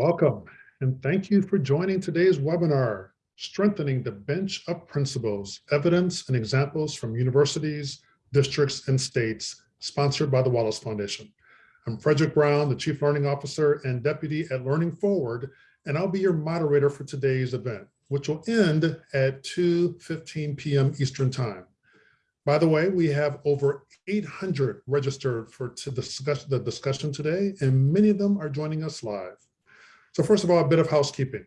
Welcome. And thank you for joining today's webinar, Strengthening the Bench of Principals, Evidence and Examples from Universities, Districts, and States, sponsored by the Wallace Foundation. I'm Frederick Brown, the Chief Learning Officer and Deputy at Learning Forward, and I'll be your moderator for today's event, which will end at 2.15 p.m. Eastern Time. By the way, we have over 800 registered for to discuss the discussion today, and many of them are joining us live. So first of all, a bit of housekeeping.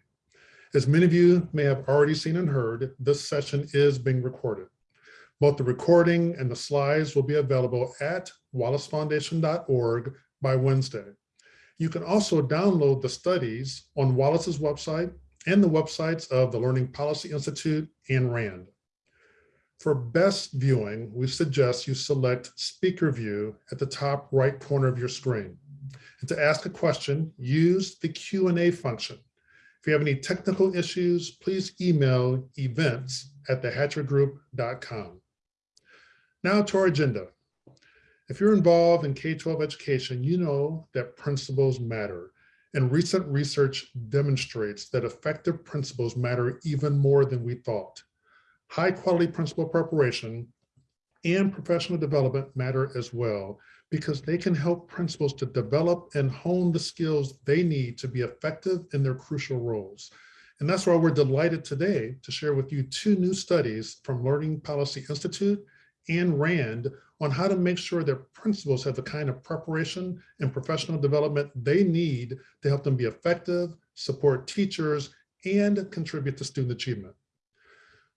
As many of you may have already seen and heard, this session is being recorded. Both the recording and the slides will be available at wallacefoundation.org by Wednesday. You can also download the studies on Wallace's website and the websites of the Learning Policy Institute and RAND. For best viewing, we suggest you select speaker view at the top right corner of your screen. And to ask a question, use the Q&A function. If you have any technical issues, please email events at thehatchergroup.com. Now to our agenda. If you're involved in K-12 education, you know that principals matter. And recent research demonstrates that effective principals matter even more than we thought high quality principal preparation and professional development matter as well, because they can help principals to develop and hone the skills they need to be effective in their crucial roles. And that's why we're delighted today to share with you two new studies from Learning Policy Institute and RAND on how to make sure that principals have the kind of preparation and professional development they need to help them be effective, support teachers, and contribute to student achievement.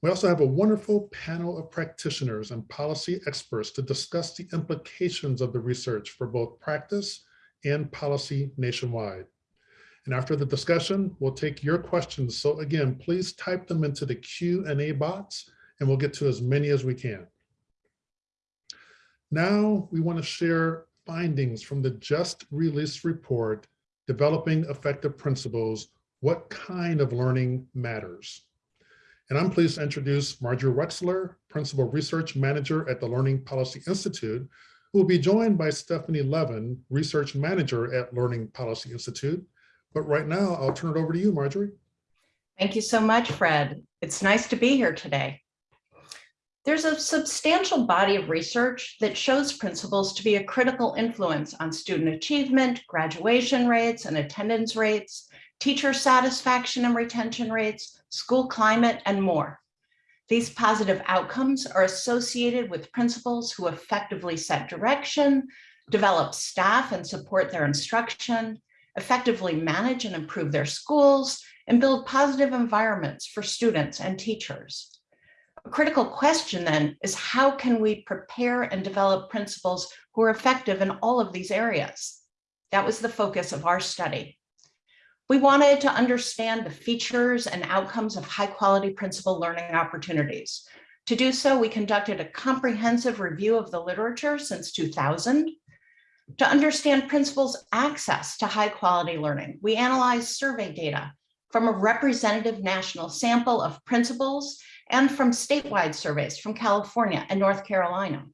We also have a wonderful panel of practitioners and policy experts to discuss the implications of the research for both practice and policy nationwide. And after the discussion, we'll take your questions. So again, please type them into the Q&A box and we'll get to as many as we can. Now we want to share findings from the just released report, Developing Effective Principals, What Kind of Learning Matters. And I'm pleased to introduce Marjorie Wechsler, Principal Research Manager at the Learning Policy Institute, who will be joined by Stephanie Levin, Research Manager at Learning Policy Institute. But right now, I'll turn it over to you, Marjorie. Thank you so much, Fred. It's nice to be here today. There's a substantial body of research that shows principals to be a critical influence on student achievement, graduation rates and attendance rates, teacher satisfaction and retention rates, school climate, and more. These positive outcomes are associated with principals who effectively set direction, develop staff and support their instruction, effectively manage and improve their schools, and build positive environments for students and teachers. A critical question then is how can we prepare and develop principals who are effective in all of these areas? That was the focus of our study. We wanted to understand the features and outcomes of high quality principal learning opportunities. To do so, we conducted a comprehensive review of the literature since 2000. To understand principals' access to high quality learning, we analyzed survey data from a representative national sample of principals and from statewide surveys from California and North Carolina.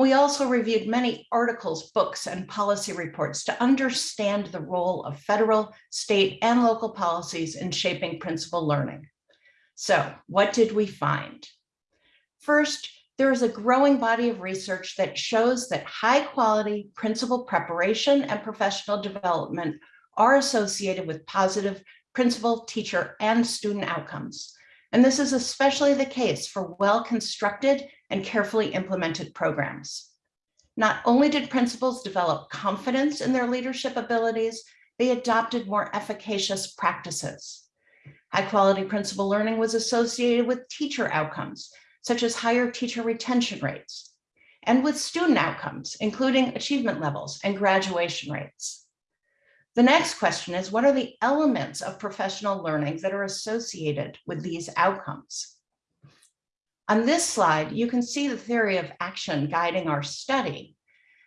We also reviewed many articles, books, and policy reports to understand the role of federal, state, and local policies in shaping principal learning. So what did we find? First, there is a growing body of research that shows that high quality principal preparation and professional development are associated with positive principal, teacher, and student outcomes. And this is especially the case for well-constructed and carefully implemented programs. Not only did principals develop confidence in their leadership abilities, they adopted more efficacious practices. High quality principal learning was associated with teacher outcomes, such as higher teacher retention rates, and with student outcomes, including achievement levels and graduation rates. The next question is, what are the elements of professional learning that are associated with these outcomes? On this slide, you can see the theory of action guiding our study.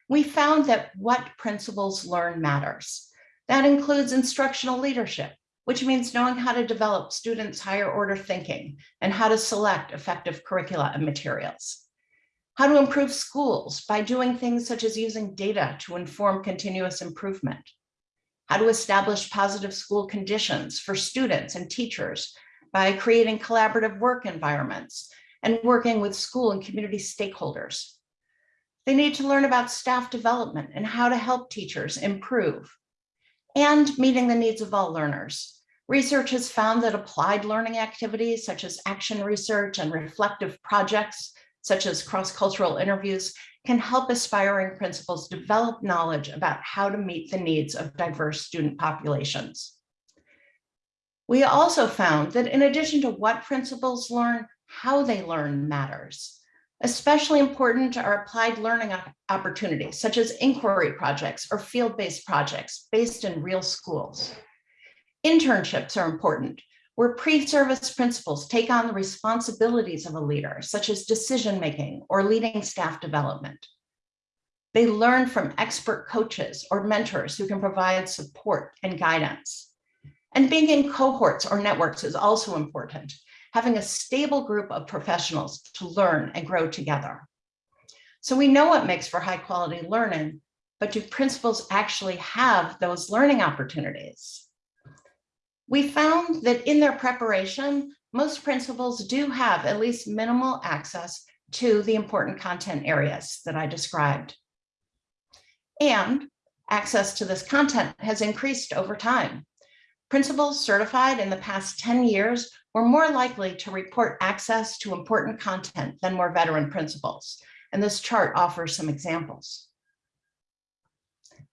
We found that what principals learn matters. That includes instructional leadership, which means knowing how to develop students' higher order thinking and how to select effective curricula and materials. how to improve schools by doing things such as using data to inform continuous improvement, how to establish positive school conditions for students and teachers by creating collaborative work environments and working with school and community stakeholders. They need to learn about staff development and how to help teachers improve and meeting the needs of all learners. Research has found that applied learning activities such as action research and reflective projects, such as cross-cultural interviews, can help aspiring principals develop knowledge about how to meet the needs of diverse student populations. We also found that in addition to what principals learn, how they learn matters. Especially important are applied learning opportunities, such as inquiry projects or field-based projects based in real schools. Internships are important, where pre-service principals take on the responsibilities of a leader, such as decision-making or leading staff development. They learn from expert coaches or mentors who can provide support and guidance. And being in cohorts or networks is also important, having a stable group of professionals to learn and grow together. So we know what makes for high quality learning, but do principals actually have those learning opportunities? We found that in their preparation, most principals do have at least minimal access to the important content areas that I described. And access to this content has increased over time. Principals certified in the past 10 years were more likely to report access to important content than more veteran principals. And this chart offers some examples.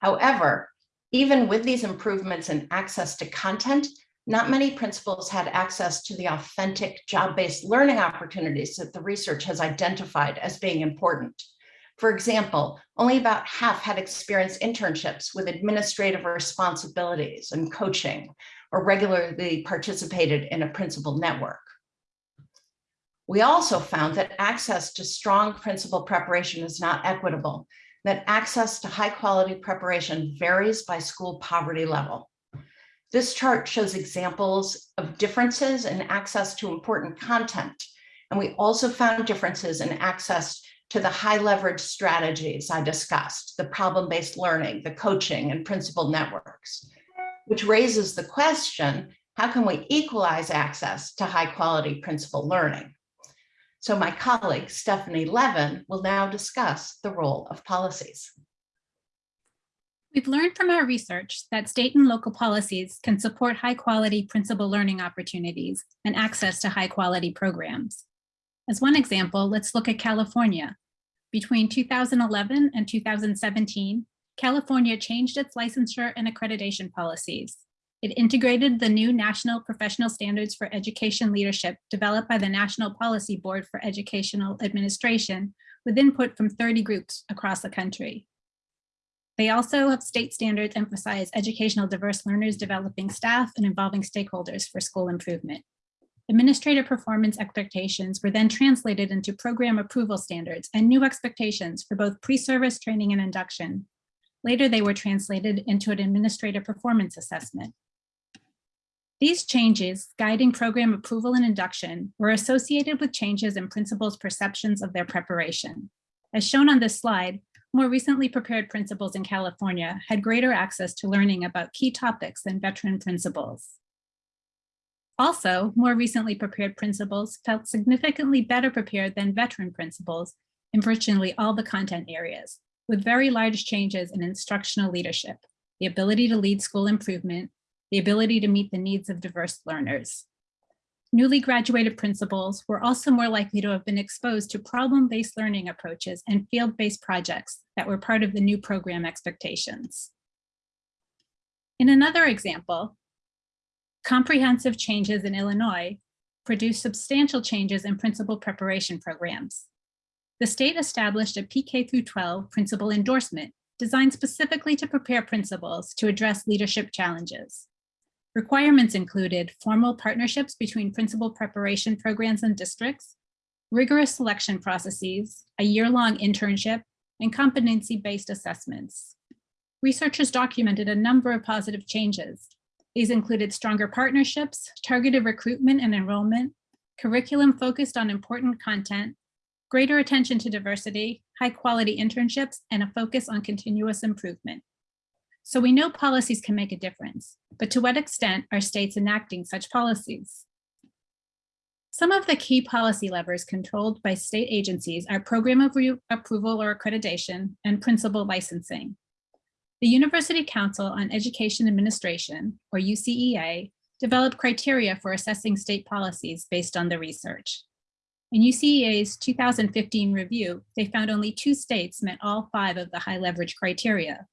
However, even with these improvements in access to content, not many principals had access to the authentic job-based learning opportunities that the research has identified as being important. For example, only about half had experienced internships with administrative responsibilities and coaching, or regularly participated in a principal network. We also found that access to strong principal preparation is not equitable, that access to high quality preparation varies by school poverty level. This chart shows examples of differences in access to important content. And we also found differences in access to the high leverage strategies I discussed, the problem-based learning, the coaching and principal networks, which raises the question, how can we equalize access to high quality principal learning? So my colleague, Stephanie Levin, will now discuss the role of policies. We've learned from our research that state and local policies can support high quality principal learning opportunities and access to high quality programs. As one example, let's look at California. Between 2011 and 2017, California changed its licensure and accreditation policies. It integrated the new National Professional Standards for Education Leadership developed by the National Policy Board for Educational Administration with input from 30 groups across the country. They also have state standards emphasize educational diverse learners developing staff and involving stakeholders for school improvement. Administrative performance expectations were then translated into program approval standards and new expectations for both pre-service training and induction. Later, they were translated into an administrative performance assessment. These changes guiding program approval and induction were associated with changes in principals' perceptions of their preparation. As shown on this slide, more recently prepared principals in California had greater access to learning about key topics than veteran principals. Also, more recently prepared principals felt significantly better prepared than veteran principals in virtually all the content areas, with very large changes in instructional leadership, the ability to lead school improvement, the ability to meet the needs of diverse learners. Newly graduated principals were also more likely to have been exposed to problem-based learning approaches and field-based projects that were part of the new program expectations. In another example, comprehensive changes in Illinois produced substantial changes in principal preparation programs. The state established a PK through 12 principal endorsement designed specifically to prepare principals to address leadership challenges. Requirements included formal partnerships between principal preparation programs and districts, rigorous selection processes, a year-long internship, and competency-based assessments. Researchers documented a number of positive changes. These included stronger partnerships, targeted recruitment and enrollment, curriculum focused on important content, greater attention to diversity, high quality internships, and a focus on continuous improvement. So we know policies can make a difference, but to what extent are states enacting such policies? Some of the key policy levers controlled by state agencies are program of approval or accreditation and principal licensing. The University Council on Education Administration, or UCEA, developed criteria for assessing state policies based on the research. In UCEA's 2015 review, they found only two states met all five of the high leverage criteria.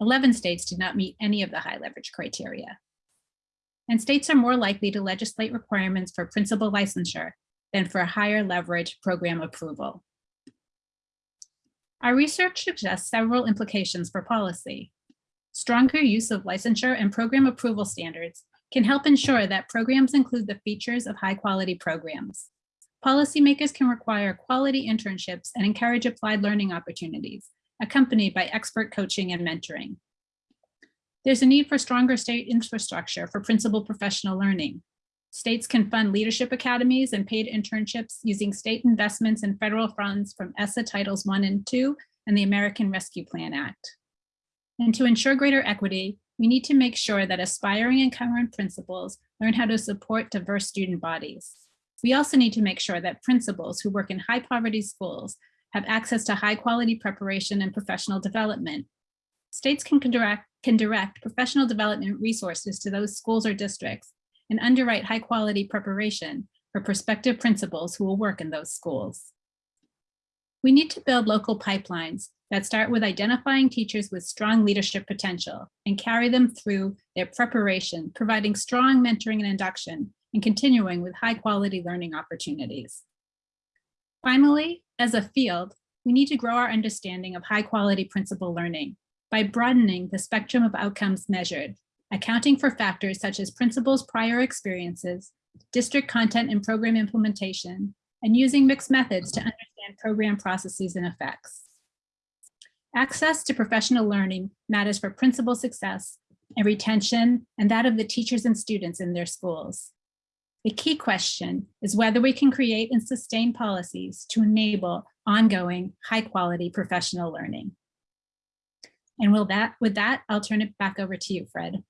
11 states did not meet any of the high leverage criteria. And states are more likely to legislate requirements for principal licensure than for higher leverage program approval. Our research suggests several implications for policy. Stronger use of licensure and program approval standards can help ensure that programs include the features of high quality programs. Policymakers can require quality internships and encourage applied learning opportunities, accompanied by expert coaching and mentoring. There's a need for stronger state infrastructure for principal professional learning. States can fund leadership academies and paid internships using state investments and federal funds from ESSA Titles 1 and 2 and the American Rescue Plan Act. And to ensure greater equity, we need to make sure that aspiring and current principals learn how to support diverse student bodies. We also need to make sure that principals who work in high poverty schools have access to high quality preparation and professional development. States can direct, can direct professional development resources to those schools or districts and underwrite high quality preparation for prospective principals who will work in those schools. We need to build local pipelines that start with identifying teachers with strong leadership potential and carry them through their preparation, providing strong mentoring and induction, and continuing with high quality learning opportunities. Finally, as a field, we need to grow our understanding of high quality principal learning by broadening the spectrum of outcomes measured, accounting for factors such as principals' prior experiences, district content and program implementation, and using mixed methods to understand program processes and effects. Access to professional learning matters for principal success and retention and that of the teachers and students in their schools. The key question is whether we can create and sustain policies to enable ongoing high quality professional learning. And that, with that, I'll turn it back over to you, Fred.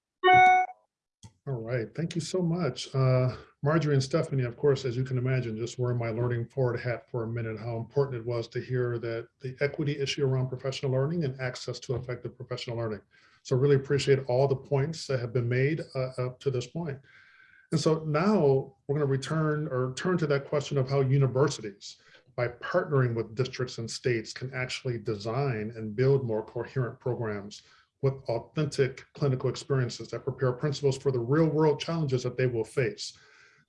All right, thank you so much. Uh, Marjorie and Stephanie, of course, as you can imagine, just wearing my learning forward hat for a minute, how important it was to hear that the equity issue around professional learning and access to effective professional learning. So really appreciate all the points that have been made uh, up to this point. And so now we're going to return or turn to that question of how universities, by partnering with districts and states, can actually design and build more coherent programs with authentic clinical experiences that prepare principals for the real world challenges that they will face.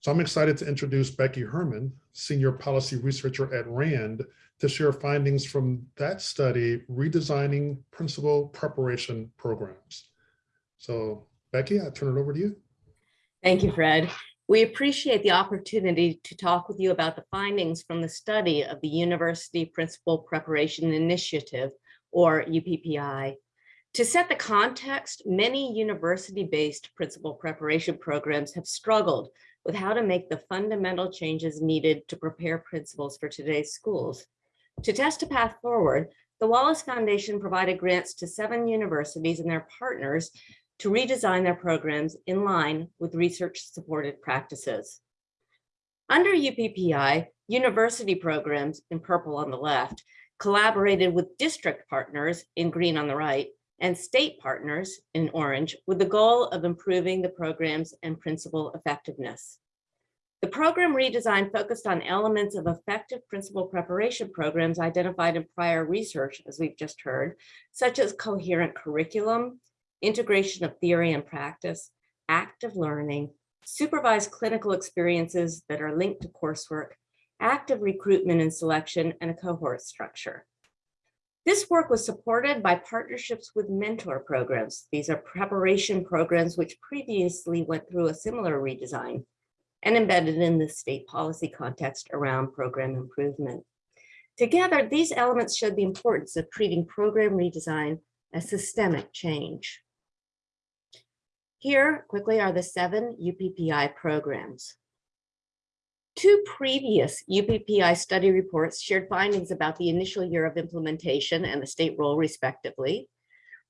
So I'm excited to introduce Becky Herman, Senior Policy Researcher at RAND, to share findings from that study, redesigning principal preparation programs. So Becky, I turn it over to you. Thank you, Fred. We appreciate the opportunity to talk with you about the findings from the study of the University Principal Preparation Initiative, or UPPI, to set the context, many university-based principal preparation programs have struggled with how to make the fundamental changes needed to prepare principals for today's schools. To test a path forward, the Wallace Foundation provided grants to seven universities and their partners to redesign their programs in line with research-supported practices. Under UPPI, university programs, in purple on the left, collaborated with district partners, in green on the right, and state partners in orange with the goal of improving the programs and principal effectiveness. The program redesign focused on elements of effective principal preparation programs identified in prior research, as we've just heard, such as coherent curriculum, integration of theory and practice, active learning, supervised clinical experiences that are linked to coursework, active recruitment and selection, and a cohort structure. This work was supported by partnerships with mentor programs. These are preparation programs which previously went through a similar redesign and embedded in the state policy context around program improvement. Together, these elements showed the importance of treating program redesign as systemic change. Here, quickly, are the seven UPPI programs. Two previous UPPI study reports shared findings about the initial year of implementation and the state role respectively.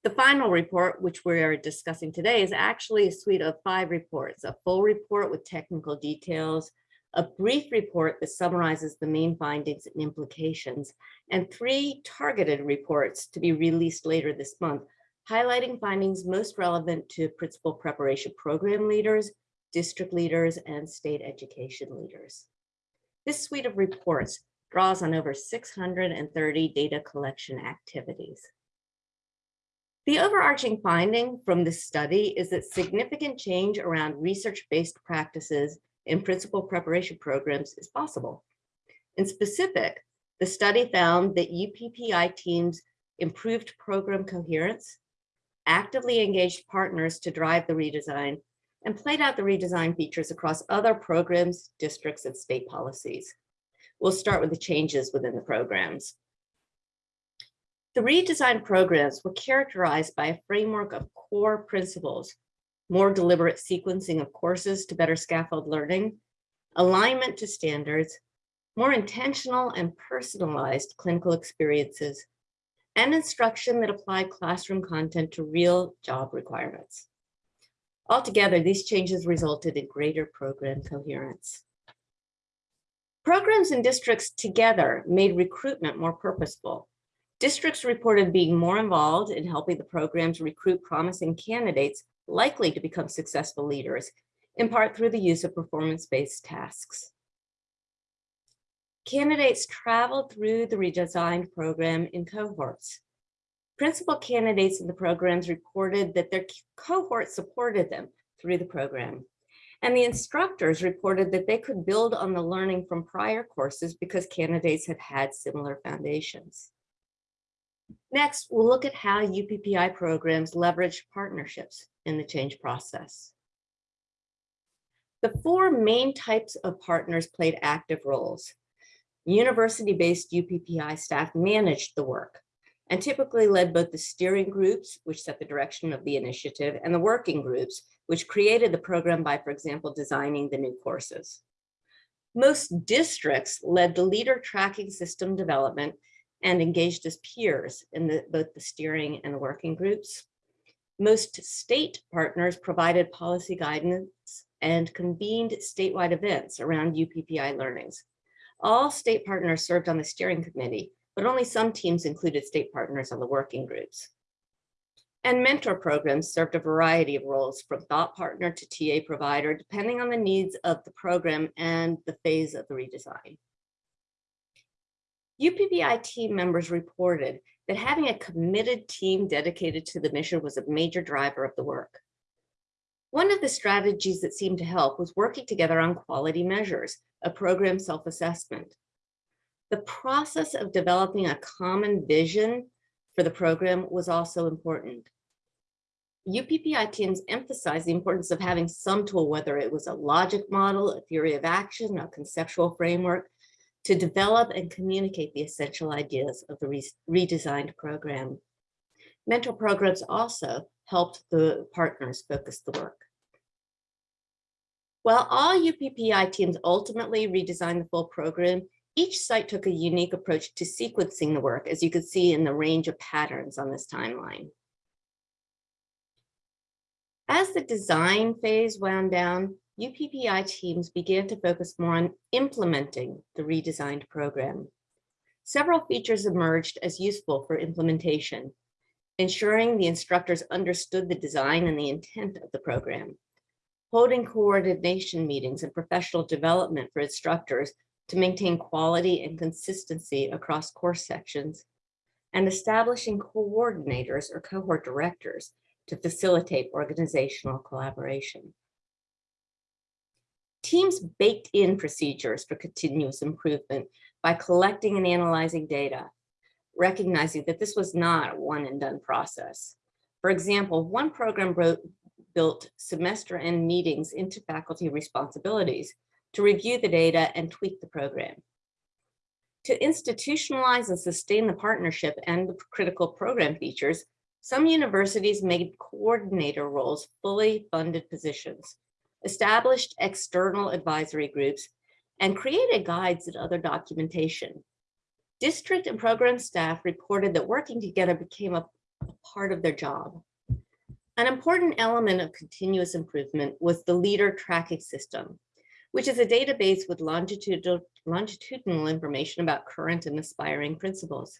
The final report, which we are discussing today, is actually a suite of five reports, a full report with technical details, a brief report that summarizes the main findings and implications, and three targeted reports to be released later this month, highlighting findings most relevant to principal preparation program leaders, district leaders, and state education leaders. This suite of reports draws on over 630 data collection activities. The overarching finding from this study is that significant change around research-based practices in principal preparation programs is possible. In specific, the study found that UPPI teams improved program coherence, actively engaged partners to drive the redesign, and played out the redesign features across other programs, districts, and state policies. We'll start with the changes within the programs. The redesigned programs were characterized by a framework of core principles, more deliberate sequencing of courses to better scaffold learning, alignment to standards, more intentional and personalized clinical experiences, and instruction that applied classroom content to real job requirements. Altogether, these changes resulted in greater program coherence. Programs and districts together made recruitment more purposeful. Districts reported being more involved in helping the programs recruit promising candidates likely to become successful leaders, in part through the use of performance-based tasks. Candidates traveled through the redesigned program in cohorts. Principal candidates in the programs reported that their cohort supported them through the program. And the instructors reported that they could build on the learning from prior courses because candidates had had similar foundations. Next, we'll look at how UPPI programs leverage partnerships in the change process. The four main types of partners played active roles. University-based UPPI staff managed the work and typically led both the steering groups, which set the direction of the initiative, and the working groups, which created the program by, for example, designing the new courses. Most districts led the leader tracking system development and engaged as peers in the, both the steering and the working groups. Most state partners provided policy guidance and convened statewide events around UPPI learnings. All state partners served on the steering committee, but only some teams included state partners on the working groups. And mentor programs served a variety of roles from thought partner to TA provider, depending on the needs of the program and the phase of the redesign. UPPI team members reported that having a committed team dedicated to the mission was a major driver of the work. One of the strategies that seemed to help was working together on quality measures, a program self-assessment. The process of developing a common vision for the program was also important. UPPI teams emphasized the importance of having some tool, whether it was a logic model, a theory of action, a conceptual framework, to develop and communicate the essential ideas of the re redesigned program. Mentor programs also helped the partners focus the work. While all UPPI teams ultimately redesigned the full program, each site took a unique approach to sequencing the work, as you can see in the range of patterns on this timeline. As the design phase wound down, UPPI teams began to focus more on implementing the redesigned program. Several features emerged as useful for implementation, ensuring the instructors understood the design and the intent of the program, holding coordination meetings and professional development for instructors to maintain quality and consistency across course sections, and establishing coordinators or cohort directors to facilitate organizational collaboration. Teams baked in procedures for continuous improvement by collecting and analyzing data, recognizing that this was not a one and done process. For example, one program wrote, built semester end meetings into faculty responsibilities to review the data and tweak the program. To institutionalize and sustain the partnership and the critical program features, some universities made coordinator roles fully funded positions, established external advisory groups, and created guides and other documentation. District and program staff reported that working together became a, a part of their job. An important element of continuous improvement was the leader tracking system, which is a database with longitudinal, longitudinal information about current and aspiring principals.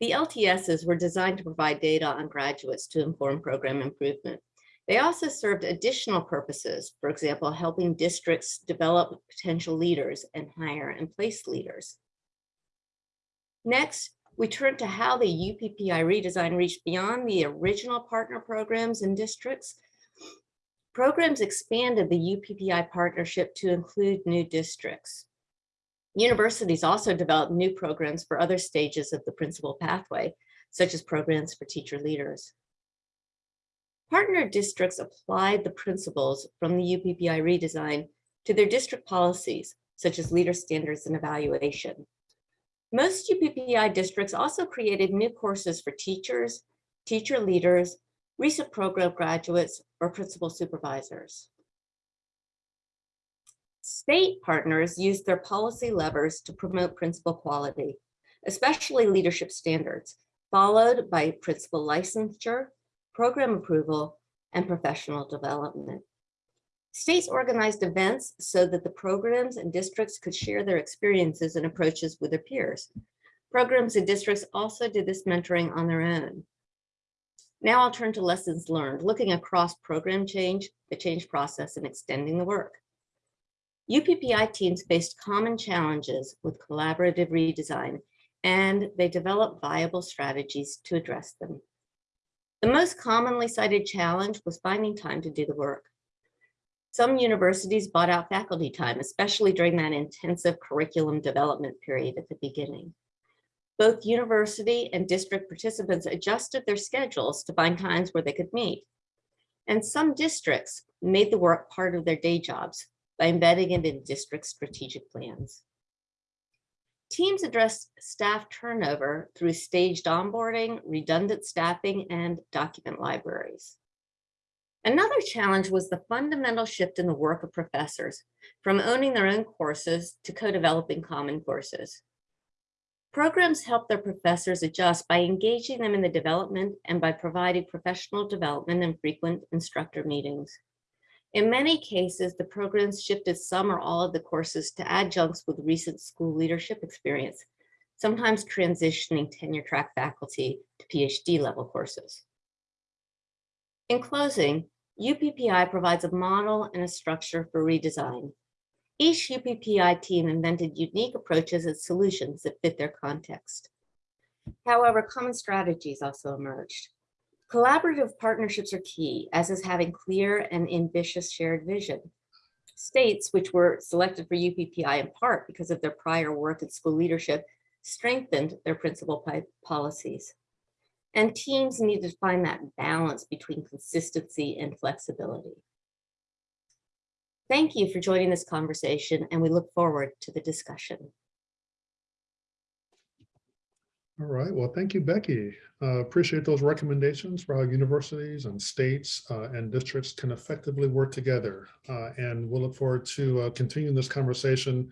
The LTSs were designed to provide data on graduates to inform program improvement. They also served additional purposes, for example, helping districts develop potential leaders and hire and place leaders. Next, we turn to how the UPPI redesign reached beyond the original partner programs and districts. Programs expanded the UPPI partnership to include new districts. Universities also developed new programs for other stages of the principal pathway, such as programs for teacher leaders. Partner districts applied the principles from the UPPI redesign to their district policies, such as leader standards and evaluation. Most UPPI districts also created new courses for teachers, teacher leaders, recent program graduates, or principal supervisors. State partners used their policy levers to promote principal quality, especially leadership standards, followed by principal licensure, program approval, and professional development. States organized events so that the programs and districts could share their experiences and approaches with their peers. Programs and districts also did this mentoring on their own. Now I'll turn to lessons learned, looking across program change, the change process, and extending the work. UPPI teams faced common challenges with collaborative redesign, and they developed viable strategies to address them. The most commonly cited challenge was finding time to do the work. Some universities bought out faculty time, especially during that intensive curriculum development period at the beginning. Both university and district participants adjusted their schedules to find times where they could meet. And some districts made the work part of their day jobs by embedding it in district strategic plans. Teams addressed staff turnover through staged onboarding, redundant staffing, and document libraries. Another challenge was the fundamental shift in the work of professors from owning their own courses to co-developing common courses. Programs help their professors adjust by engaging them in the development and by providing professional development and frequent instructor meetings. In many cases, the programs shifted some or all of the courses to adjuncts with recent school leadership experience, sometimes transitioning tenure track faculty to PhD level courses. In closing, UPPI provides a model and a structure for redesign. Each UPPI team invented unique approaches and solutions that fit their context. However, common strategies also emerged. Collaborative partnerships are key, as is having clear and ambitious shared vision. States, which were selected for UPPI in part because of their prior work in school leadership, strengthened their principal policies. And teams needed to find that balance between consistency and flexibility. Thank you for joining this conversation, and we look forward to the discussion. All right, well, thank you, Becky. Uh, appreciate those recommendations for how universities and states uh, and districts can effectively work together. Uh, and we'll look forward to uh, continuing this conversation.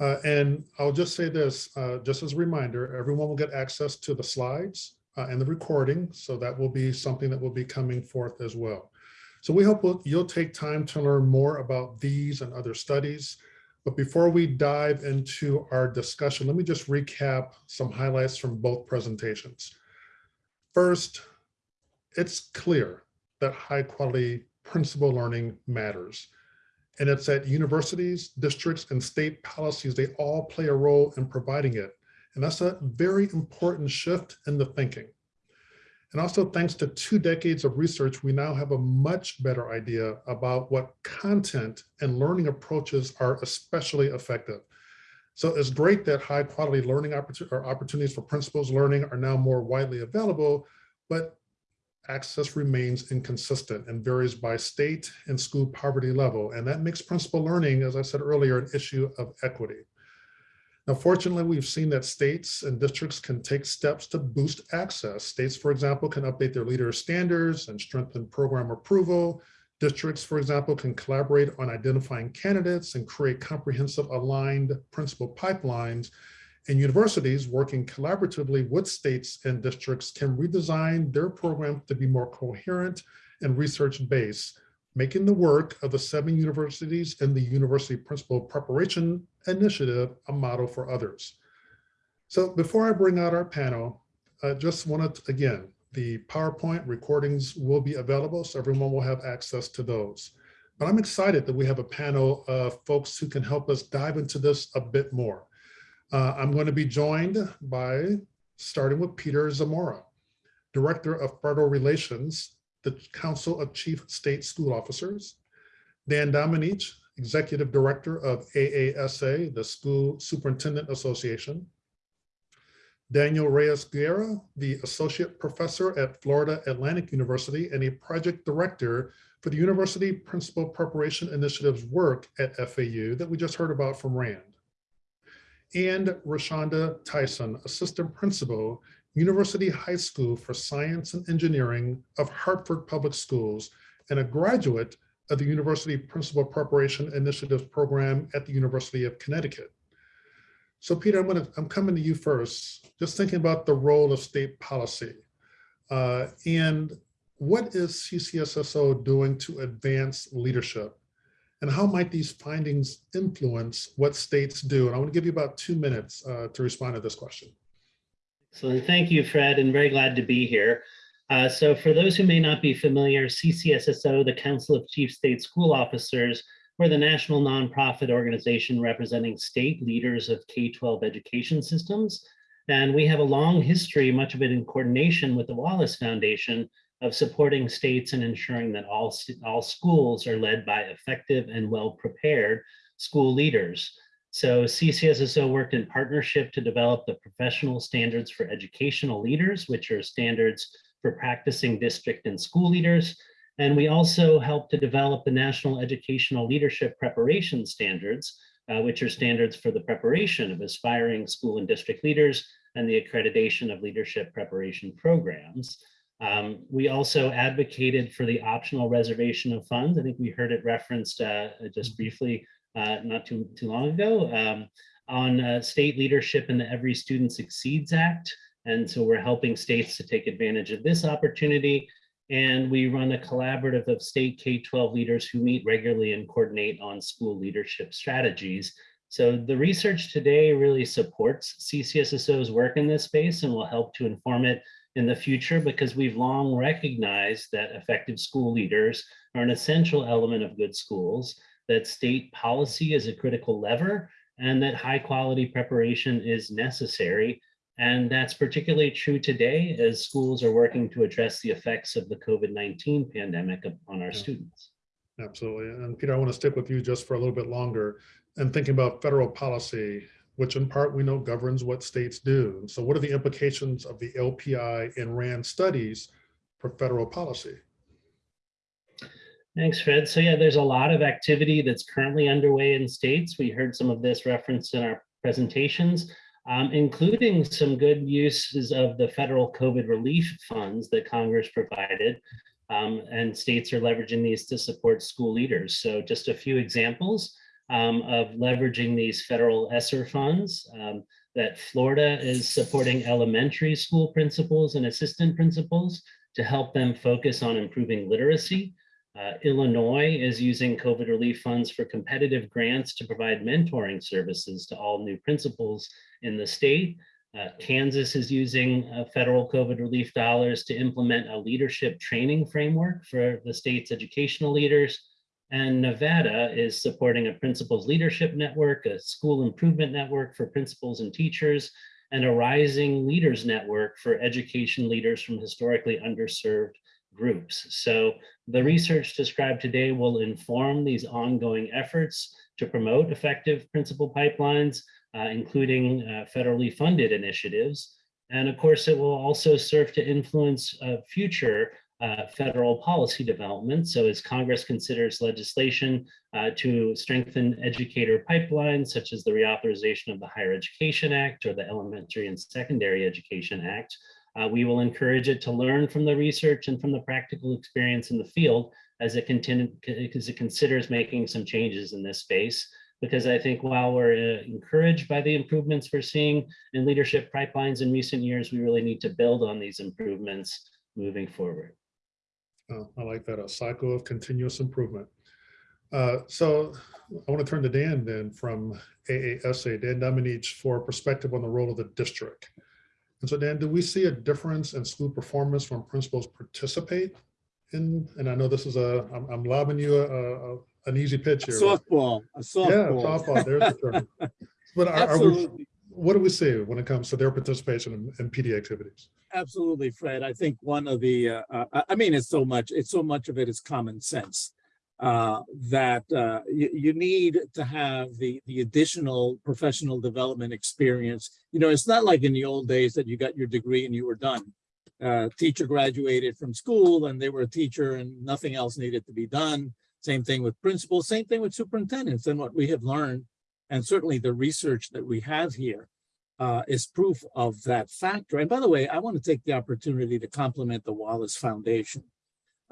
Uh, and I'll just say this, uh, just as a reminder, everyone will get access to the slides and the recording. So that will be something that will be coming forth as well. So we hope you'll take time to learn more about these and other studies. But before we dive into our discussion, let me just recap some highlights from both presentations. First, it's clear that high quality principal learning matters. And it's at universities, districts, and state policies, they all play a role in providing it. And that's a very important shift in the thinking. And also thanks to two decades of research, we now have a much better idea about what content and learning approaches are especially effective. So it's great that high quality learning opportunities for principals learning are now more widely available, but access remains inconsistent and varies by state and school poverty level. And that makes principal learning, as I said earlier, an issue of equity. Now, fortunately, we've seen that states and districts can take steps to boost access. States, for example, can update their leader standards and strengthen program approval, Districts, for example, can collaborate on identifying candidates and create comprehensive aligned principal pipelines. And universities working collaboratively with states and districts can redesign their program to be more coherent and research-based, making the work of the seven universities in the University Principal Preparation Initiative a model for others. So before I bring out our panel, I just wanted, to- again, the PowerPoint recordings will be available, so everyone will have access to those. But I'm excited that we have a panel of folks who can help us dive into this a bit more. Uh, I'm going to be joined by, starting with Peter Zamora, Director of Federal Relations, the Council of Chief State School Officers, Dan Domenech, Executive Director of AASA, the School Superintendent Association, Daniel Reyes Guerra, the Associate Professor at Florida Atlantic University and a Project Director for the University Principal Preparation Initiative's work at FAU that we just heard about from Rand. And Rashonda Tyson, Assistant Principal, University High School for Science and Engineering of Hartford Public Schools, and a graduate of the University Principal Preparation Initiatives Program at the University of Connecticut. So Peter, I'm gonna, I'm coming to you first, just thinking about the role of state policy. Uh, and what is CCSSO doing to advance leadership? And how might these findings influence what states do? And I want to give you about two minutes uh, to respond to this question. So thank you, Fred, and very glad to be here. Uh, so for those who may not be familiar, CCSSO, the Council of Chief State School Officers, we're the national nonprofit organization representing state leaders of K-12 education systems. And we have a long history, much of it in coordination with the Wallace Foundation, of supporting states and ensuring that all, all schools are led by effective and well-prepared school leaders. So CCSSO worked in partnership to develop the professional standards for educational leaders, which are standards for practicing district and school leaders. And we also helped to develop the National Educational Leadership Preparation Standards, uh, which are standards for the preparation of aspiring school and district leaders and the accreditation of leadership preparation programs. Um, we also advocated for the optional reservation of funds. I think we heard it referenced uh, just briefly uh, not too, too long ago um, on uh, state leadership in the Every Student Succeeds Act. And so we're helping states to take advantage of this opportunity. And we run a collaborative of state K-12 leaders who meet regularly and coordinate on school leadership strategies. So the research today really supports CCSSO's work in this space and will help to inform it in the future because we've long recognized that effective school leaders are an essential element of good schools, that state policy is a critical lever, and that high quality preparation is necessary. And that's particularly true today as schools are working to address the effects of the COVID-19 pandemic on our Yeah. students. Absolutely. And Peter, I want to stick with you just for a little bit longer and thinking about federal policy, which in part we know governs what states do. So what are the implications of the LPI and RAND studies for federal policy? Thanks, Fred. So yeah, there's a lot of activity that's currently underway in states. We heard some of this referenced in our presentations, um, including some good uses of the federal COVID relief funds that Congress provided. Um, and states are leveraging these to support school leaders. So just a few examples um, of leveraging these federal ESSER funds um, that Florida is supporting elementary school principals and assistant principals to help them focus on improving literacy. Uh, Illinois is using COVID relief funds for competitive grants to provide mentoring services to all new principals in the state. Uh, Kansas is using uh, federal COVID relief dollars to implement a leadership training framework for the state's educational leaders. And Nevada is supporting a principals leadership network, a school improvement network for principals and teachers, and a rising leaders network for education leaders from historically underserved groups. So the research described today will inform these ongoing efforts to promote effective principal pipelines, uh, including uh, federally funded initiatives. And of course, it will also serve to influence uh, future uh, federal policy development. So as Congress considers legislation uh, to strengthen educator pipelines, such as the reauthorization of the Higher Education Act or the Elementary and Secondary Education Act, uh, we will encourage it to learn from the research and from the practical experience in the field as it as it considers making some changes in this space. Because I think while we're uh, encouraged by the improvements we're seeing in leadership pipelines in recent years, we really need to build on these improvements moving forward. Oh, I like that, a cycle of continuous improvement. Uh, So I want to turn to Dan then from AASA, Dan Domenech, for a perspective on the role of the district. And so Dan, do we see a difference in school performance when principals participate in, and I know this is a, I'm, I'm lobbing you a, a- an easy pitch here. but- Softball, a softball. Yeah, softball. there's the term. But are- are we, what do we see when it comes to their participation in, in PD activities? absolutely, Fred. I think one of the, uh, uh, I- I mean, it's so much, it's so much of it is common sense. Uh, that, uh, you, you need to have the, the additional professional development experience. You know, it's not like in the old days that you got your degree and you were done. Uh, teacher graduated from school and they were a teacher and nothing else needed to be done. Same thing with principals, same thing with superintendents and what we have learned. And certainly the research that we have here uh, is proof of that factor. And by the way, I want to take the opportunity to compliment the Wallace Foundation.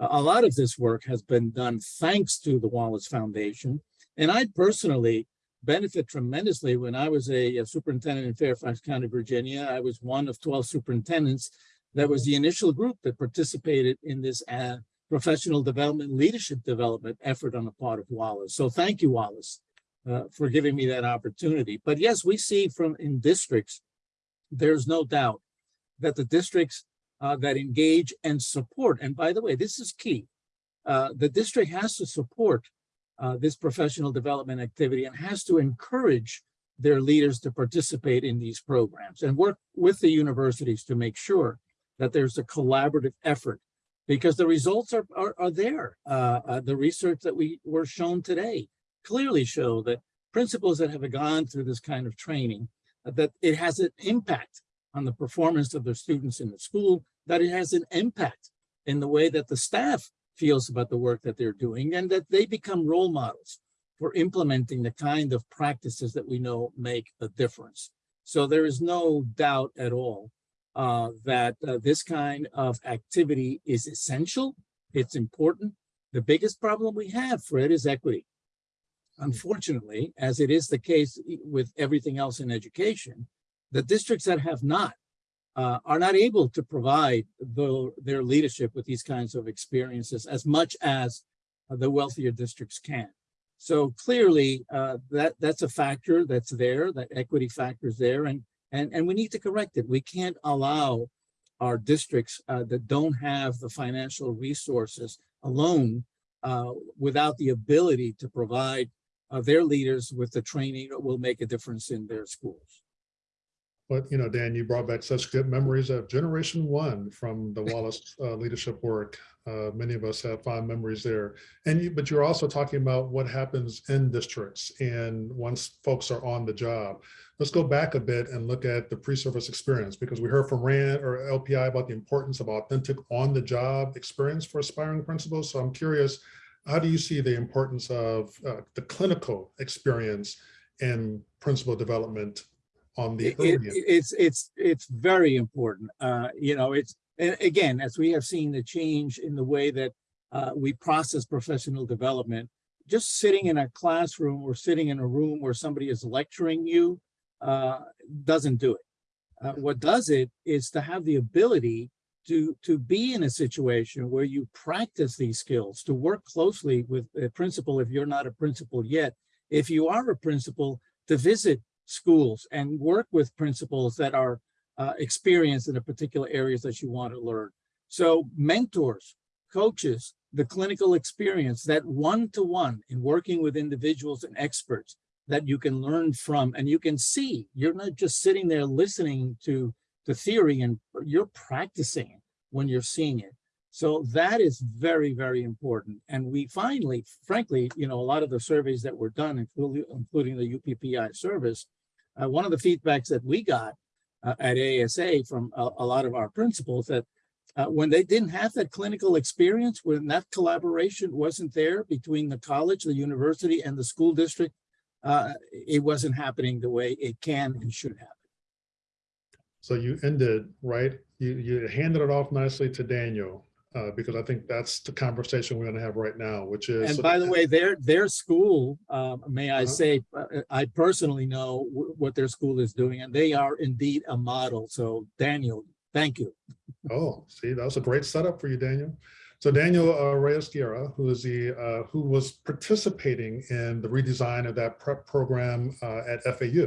A lot of this work has been done thanks to the Wallace Foundation. And I personally benefit tremendously when I was a, a superintendent in Fairfax County, Virginia. I was one of 12 superintendents that was the initial group that participated in this uh, professional development, leadership development effort on the part of Wallace. So thank you, Wallace uh, for giving me that opportunity. But yes, we see from in districts, there's no doubt that the districts uh, that engage and support, and by the way, this is key. Uh, the district has to support uh, this professional development activity and has to encourage their leaders to participate in these programs and work with the universities to make sure that there's a collaborative effort because the results are, are, are there. Uh, uh, the research that we were shown today clearly show that principals that have gone through this kind of training, uh, that it has an impact on the performance of their students in the school, that it has an impact in the way that the staff feels about the work that they're doing, and that they become role models for implementing the kind of practices that we know make a difference. So there is no doubt at all uh, that uh, this kind of activity is essential. It's important. The biggest problem we have, Fred, is equity. Unfortunately, as it is the case with everything else in education, the districts that have not uh, are not able to provide the, their leadership with these kinds of experiences as much as uh, the wealthier districts can. So clearly, uh, that that's a factor that's there. That equity factor is there, and and and we need to correct it. We can't allow our districts uh, that don't have the financial resources alone, uh, without the ability to provide uh, their leaders with the training that will make a difference in their schools. But, you know, Dan, you brought back such good memories of Generation One from the Wallace uh, leadership work. Uh, Many of us have fond memories there. And you, but you're also talking about what happens in districts and once folks are on the job. Let's go back a bit and look at the pre-service experience because we heard from RAND or LPI about the importance of authentic on-the-job experience for aspiring principals. So I'm curious, how do you see the importance of uh, the clinical experience in principal development on the It- it- it's it's it's very important. Uh, you know, it's and again, as we have seen the change in the way that uh, we process professional development, just sitting in a classroom or sitting in a room where somebody is lecturing you uh, doesn't do it. Uh, what does it is to have the ability to to be in a situation where you practice these skills, to work closely with a principal if you're not a principal yet. If you are a principal, to visit schools and work with principals that are uh, experienced in the particular areas that you want to learn. So mentors, coaches, the clinical experience, that one-to-one in working with individuals and experts that you can learn from and you can see, you're not just sitting there listening to the theory and you're practicing when you're seeing it. So that is very, very important. And we finally, frankly, you know, a lot of the surveys that were done, including, including the UPPI service, uh, one of the feedbacks that we got uh, at AASA from a, a lot of our principals that uh, when they didn't have that clinical experience, when that collaboration wasn't there between the college, the university, and the school district, uh, it wasn't happening the way it can and should happen. So you ended, right? You, you handed it off nicely to Daniel uh, because I think that's the conversation we're going to have right now, which is. And by the way, their, their school, um, may I Uh-huh. say, uh, I personally know what their school is doing, and they are indeed a model. So Daniel, thank you. Oh, see, that was a great setup for you, Daniel. So Daniel uh, Reyes Guerra, who is the, uh, who was participating in the redesign of that prep program uh, at FAU.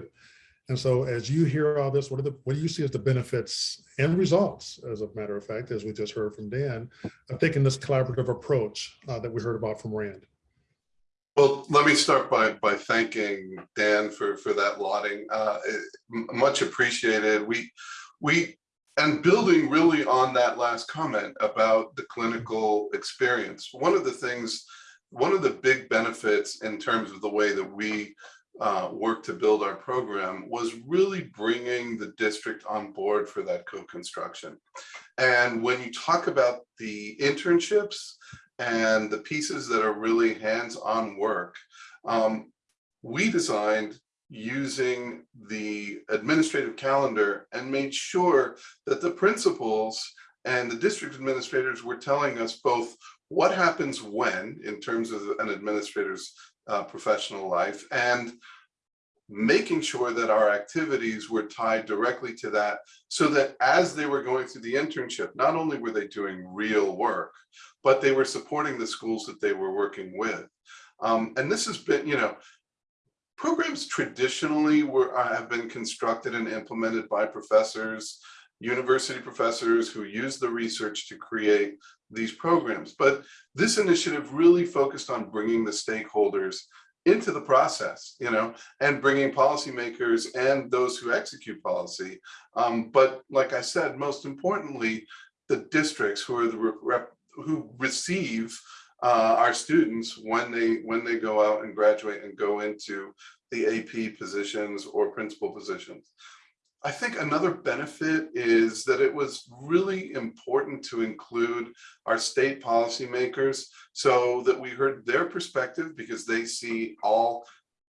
And so as you hear all this, what are the, what do you see as the benefits and results, as a matter of fact, as we just heard from Dan, of taking this collaborative approach uh, that we heard about from Rand? Well, let me start by, by thanking Dan for, for that lauding. Uh, Much appreciated. We, we, and building really on that last comment about the clinical experience. One of the things, one of the big benefits in terms of the way that we uh, work to build our program was really bringing the district on board for that co-construction. And when you talk about the internships, and the pieces that are really hands-on work. Um, we designed using the administrative calendar and made sure that the principals and the district administrators were telling us both what happens when in terms of an administrator's uh, professional life and making sure that our activities were tied directly to that so that as they were going through the internship, not only were they doing real work, but they were supporting the schools that they were working with. Um, and this has been, you know, programs traditionally were uh, have been constructed and implemented by professors, university professors who use the research to create these programs. But this initiative really focused on bringing the stakeholders into the process, you know, and bringing policymakers and those who execute policy. Um, but like I said, most importantly, the districts who are the rep, who receive uh, our students when they when they go out and graduate and go into the AP positions or principal positions. I think another benefit is that it was really important to include our state policymakers so that we heard their perspective because they see all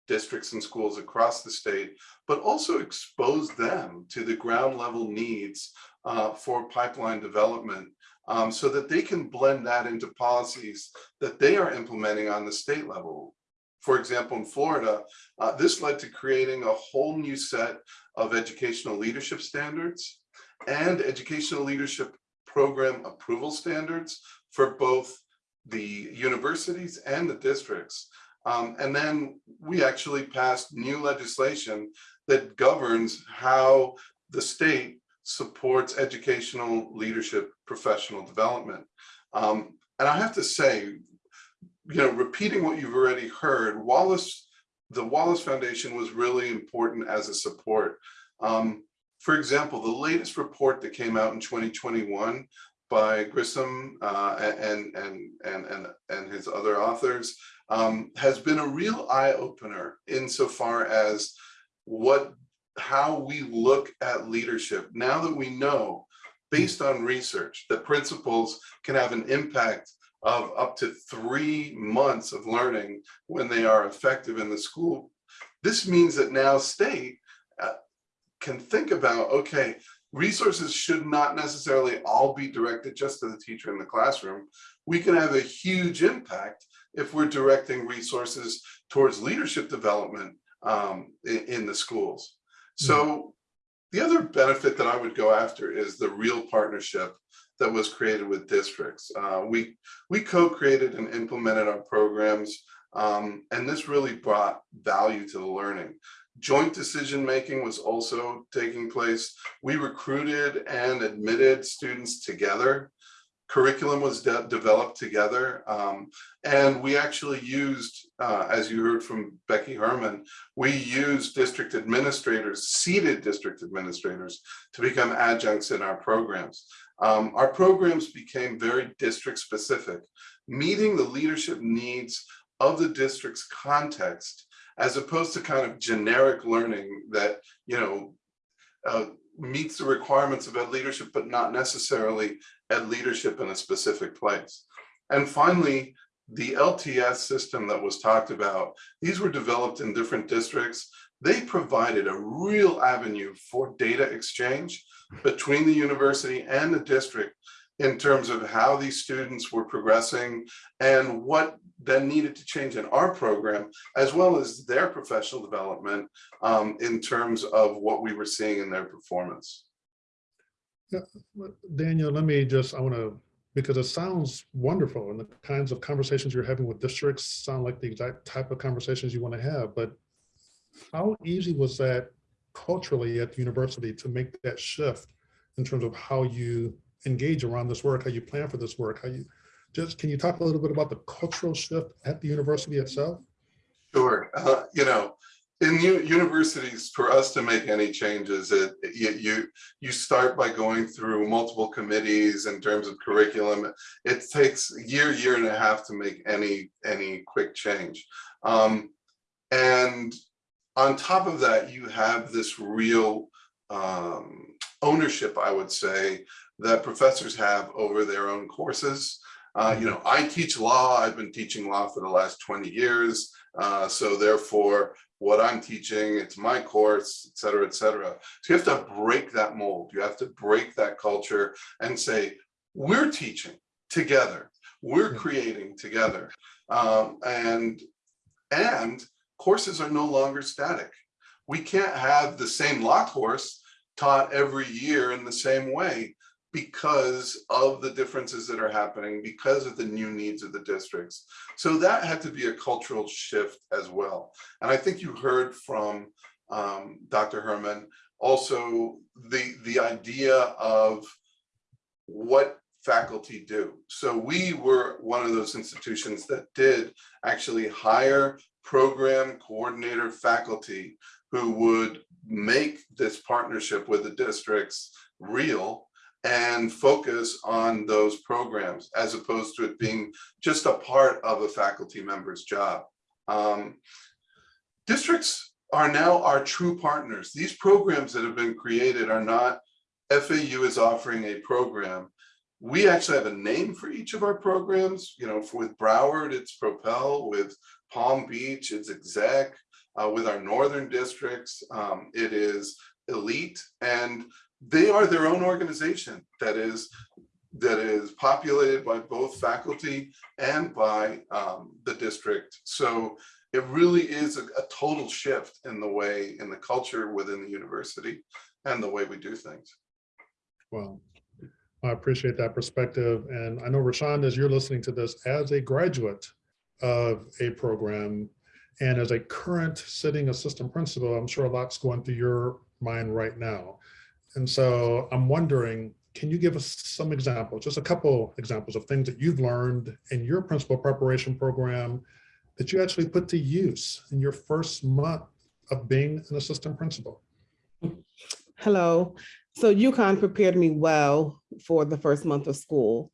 districts and schools across the state, but also expose them to the ground level needs uh, for pipeline development um, so that they can blend that into policies that they are implementing on the state level. For example, in Florida, uh, this led to creating a whole new set of educational leadership standards and educational leadership program approval standards for both the universities and the districts. Um, and then we actually passed new legislation that governs how the state supports educational leadership professional development. Um, and I have to say, you know, repeating what you've already heard, Wallace, the Wallace Foundation was really important as a support. Um, for example, the latest report that came out in 2021 by Grissom uh, and, and, and, and, and his other authors um, has been a real eye opener insofar as what how we look at leadership now that we know based on research that principals can have an impact of up to three months of learning when they are effective in the school. This means that now state uh, can think about, okay, resources should not necessarily all be directed just to the teacher in the classroom. We can have a huge impact if we're directing resources towards leadership development um, in, in the schools. So the other benefit that I would go after is the real partnership that was created with districts. Uh, we we co-created and implemented our programs, um, and this really brought value to the learning. Joint decision making was also taking place. We recruited and admitted students together. Curriculum was de developed together, um, and we actually used, uh, as you heard from Becky Herman, we used district administrators, seated district administrators, to become adjuncts in our programs. Um, our programs became very district specific, meeting the leadership needs of the district's context, as opposed to kind of generic learning that, you know, uh, meets the requirements of ed leadership, but not necessarily ed leadership in a specific place. And finally, the LTS system that was talked about, these were developed in different districts. They provided a real avenue for data exchange between the university and the district in terms of how these students were progressing and what then needed to change in our program, as well as their professional development um, in terms of what we were seeing in their performance. Daniel, let me just, I want to, because it sounds wonderful and the kinds of conversations you're having with districts sound like the exact type of conversations you want to have, but how easy was that culturally at the university to make that shift in terms of how you engage around this work, how you plan for this work, how you, just, can you talk a little bit about the cultural shift at the university itself? Sure, uh, you know, in universities, for us to make any changes, it, you, you, you start by going through multiple committees in terms of curriculum. It takes a year, year and a half to make any, any quick change. Um, and on top of that, you have this real um, ownership, I would say, that professors have over their own courses. Uh, you know, I teach law, I've been teaching law for the last 20 years. Uh, so therefore, what I'm teaching, it's my course, et cetera, et cetera. So you have to break that mold. You have to break that culture and say, we're teaching together. We're creating together. Um, and, and courses are no longer static. We can't have the same law course taught every year in the same way because of the differences that are happening, because of the new needs of the districts. So that had to be a cultural shift as well. And I think you heard from um, Dr. Herman, also the, the idea of what faculty do. So we were one of those institutions that did actually hire program coordinator faculty who would make this partnership with the districts real and focus on those programs as opposed to it being just a part of a faculty member's job. Um, districts are now our true partners. These programs that have been created are not FAU is offering a program. We actually have a name for each of our programs. You know, for, with Broward, it's Propel. With Palm Beach, it's Exec. Uh, with our northern districts, um, it is Elite. And they are their own organization that is that is populated by both faculty and by um, the district. So it really is a, a total shift in the way, in the culture within the university and the way we do things. Well, I appreciate that perspective. And I know Rashawn, as you're listening to this, as a graduate of a program and as a current sitting assistant principal, I'm sure a lot's going through your mind right now. And so I'm wondering, can you give us some examples, just a couple examples of things that you've learned in your principal preparation program that you actually put to use in your first month of being an assistant principal? Hello. So UConn prepared me well for the first month of school.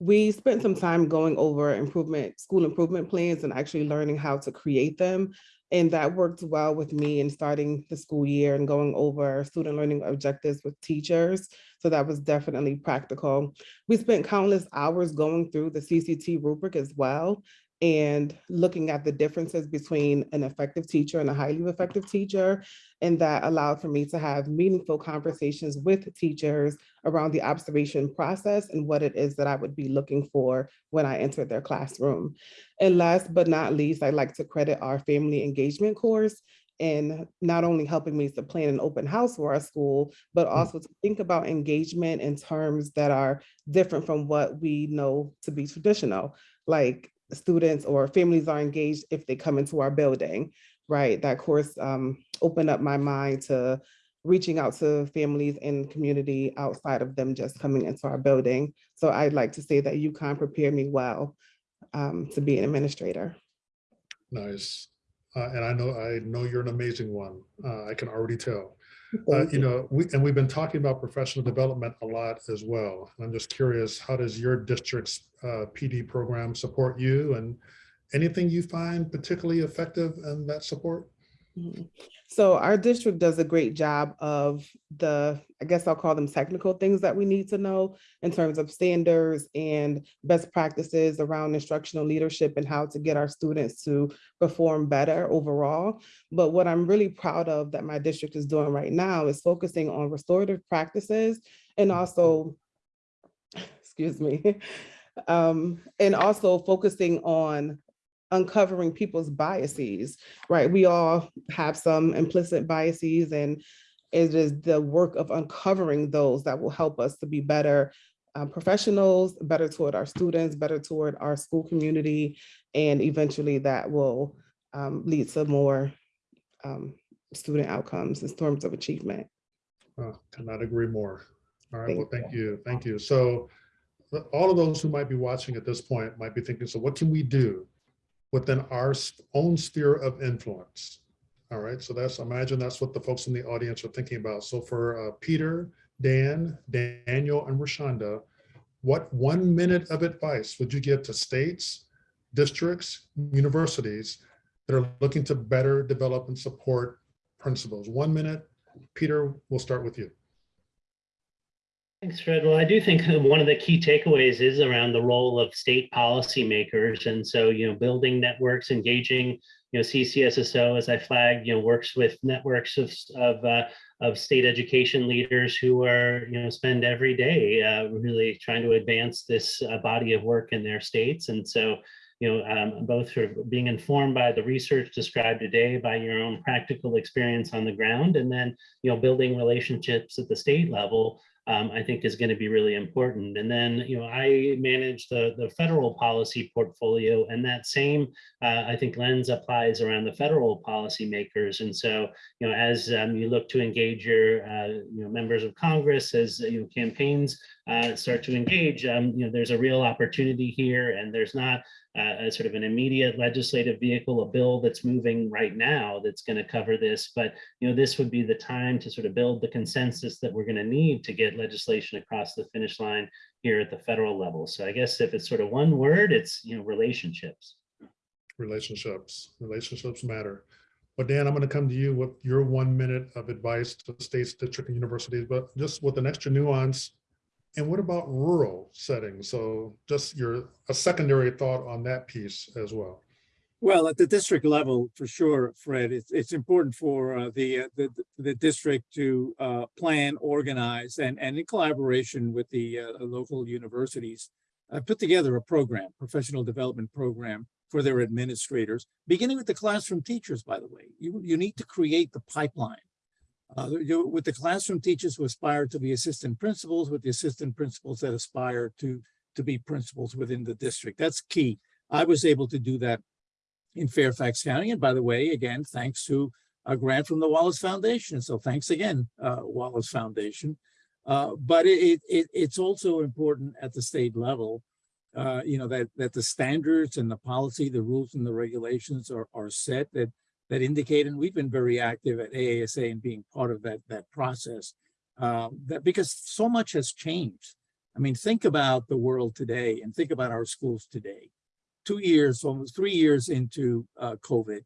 We spent some time going over improvement, school improvement plans and actually learning how to create them. And that worked well with me in starting the school year and going over student learning objectives with teachers. So that was definitely practical. We spent countless hours going through the CCT rubric as well and looking at the differences between an effective teacher and a highly effective teacher. And that allowed for me to have meaningful conversations with teachers around the observation process and what it is that I would be looking for when I entered their classroom. And last but not least, I'd like to credit our family engagement course in not only helping me to plan an open house for our school, but mm. also to think about engagement in terms that are different from what we know to be traditional, like students or families are engaged if they come into our building, right? That course um, opened up my mind to reaching out to families and community outside of them just coming into our building. So I'd like to say that UConn prepared me well um, to be an administrator. Nice. Uh, and I know, I know you're an amazing one. Uh, I can already tell. Uh, you know, we, and we've been talking about professional development a lot as well. I'm just curious, how does your district's uh, PD program support you and anything you find particularly effective in that support? Mhm. So our district does a great job of the, I guess I'll call them technical things that we need to know in terms of standards and best practices around instructional leadership and how to get our students to perform better overall. But what I'm really proud of that my district is doing right now is focusing on restorative practices and also excuse me. Um, and also focusing on uncovering people's biases, right? We all have some implicit biases and it is the work of uncovering those that will help us to be better uh, professionals, better toward our students, better toward our school community, and eventually that will um, lead to more um, student outcomes in terms of achievement. Uh, Cannot agree more. All right, well, Thank thank you, thank you. So all of those who might be watching at this point might be thinking, so what can we do within our own sphere of influence? All right, so that's, imagine that's what the folks in the audience are thinking about. So for uh, Peter, Dan, Daniel, and Rashonda, what one minute of advice would you give to states, districts, universities that are looking to better develop and support principals? One minute. Peter, we'll start with you. Thanks, Fred. Well, I do think one of the key takeaways is around the role of state policymakers. And so, you know, building networks, engaging, you know, CCSSO, as I flagged, you know, works with networks of, of, uh, of state education leaders who are, you know, spend every day uh, really trying to advance this uh, body of work in their states. And so, you know, um, both sort of being informed by the research described today, by your own practical experience on the ground, and then, you know, building relationships at the state level um, I think is going to be really important. And then, you know, I manage the, the federal policy portfolio and that same, uh, I think lens applies around the federal policymakers. And so, you know, as um, you look to engage your, uh, you know, members of Congress, as, you know, campaigns uh, start to engage, um, you know, there's a real opportunity here and there's not uh, a sort of an immediate legislative vehicle, a bill that's moving right now that's going to cover this. But you know, this would be the time to sort of build the consensus that we're going to need to get legislation across the finish line here at the federal level. So I guess if it's sort of one word, it's you know relationships. relationships. Relationships matter. But Dan, I'm going to come to you with your one minute of advice to states, district, and universities, but just with an extra nuance. And what about rural settings? So just your, a secondary thought on that piece as well. Well, at the district level, for sure, Fred, it's, it's important for uh, the, uh, the, the district to uh, plan, organize, and, and in collaboration with the uh, local universities, uh, put together a program, professional development program for their administrators, beginning with the classroom teachers, by the way. You, you need to create the pipeline. Uh, you- with the classroom teachers who aspire to be assistant principals, with the assistant principals that aspire to, to be principals within the district. That's key. I was able to do that in Fairfax County. And by the way, again, thanks to a grant from the Wallace Foundation. So thanks again, uh, Wallace Foundation. Uh, but it, it, it's also important at the state level, uh, you know, that, that the standards and the policy, the rules and the regulations are, are set that, that indicate, and we've been very active at AASA and being part of that, that process, uh, that because so much has changed. I mean, think about the world today and think about our schools today two years, almost three years into uh, COVID,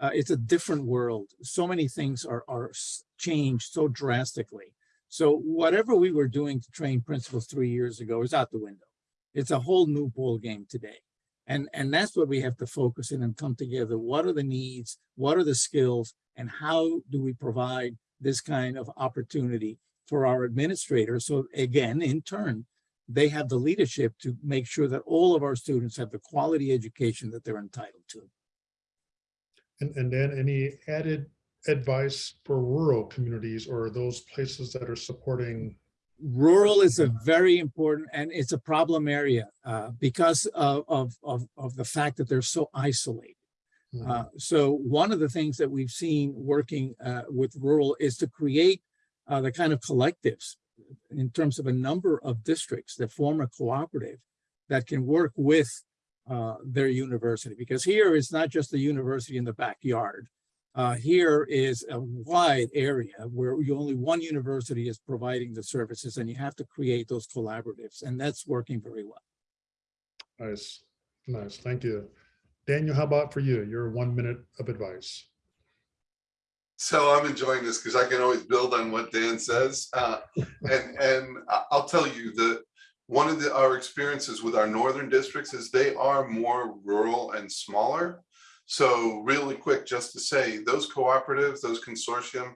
uh, it's a different world. So many things are, are changed so drastically. So whatever we were doing to train principals three years ago is out the window. It's a whole new ball game today. And, and that's what we have to focus in and come together. What are the needs? What are the skills? And how do we provide this kind of opportunity for our administrators? So again, in turn, they have the leadership to make sure that all of our students have the quality education that they're entitled to. And, and then any added advice for rural communities or those places that are supporting Rural is a very important, and it's a problem area uh, because of, of, of, of the fact that they're so isolated. Mhm. Uh, so one of the things that we've seen working uh, with rural is to create uh, the kind of collectives in terms of a number of districts that form a cooperative that can work with uh, their university. Because here it's not just the university in the backyard. Uh, here is a wide area where you only one university is providing the services and you have to create those collaboratives and that's working very well. Nice, nice, thank you. Daniel, how about for you? Your one minute of advice. So I'm enjoying this because I can always build on what Dan says. Uh, and, and I- I'll tell you that one of the, our experiences with our northern districts is they are more rural and smaller. So really quick, just to say, those cooperatives, those consortium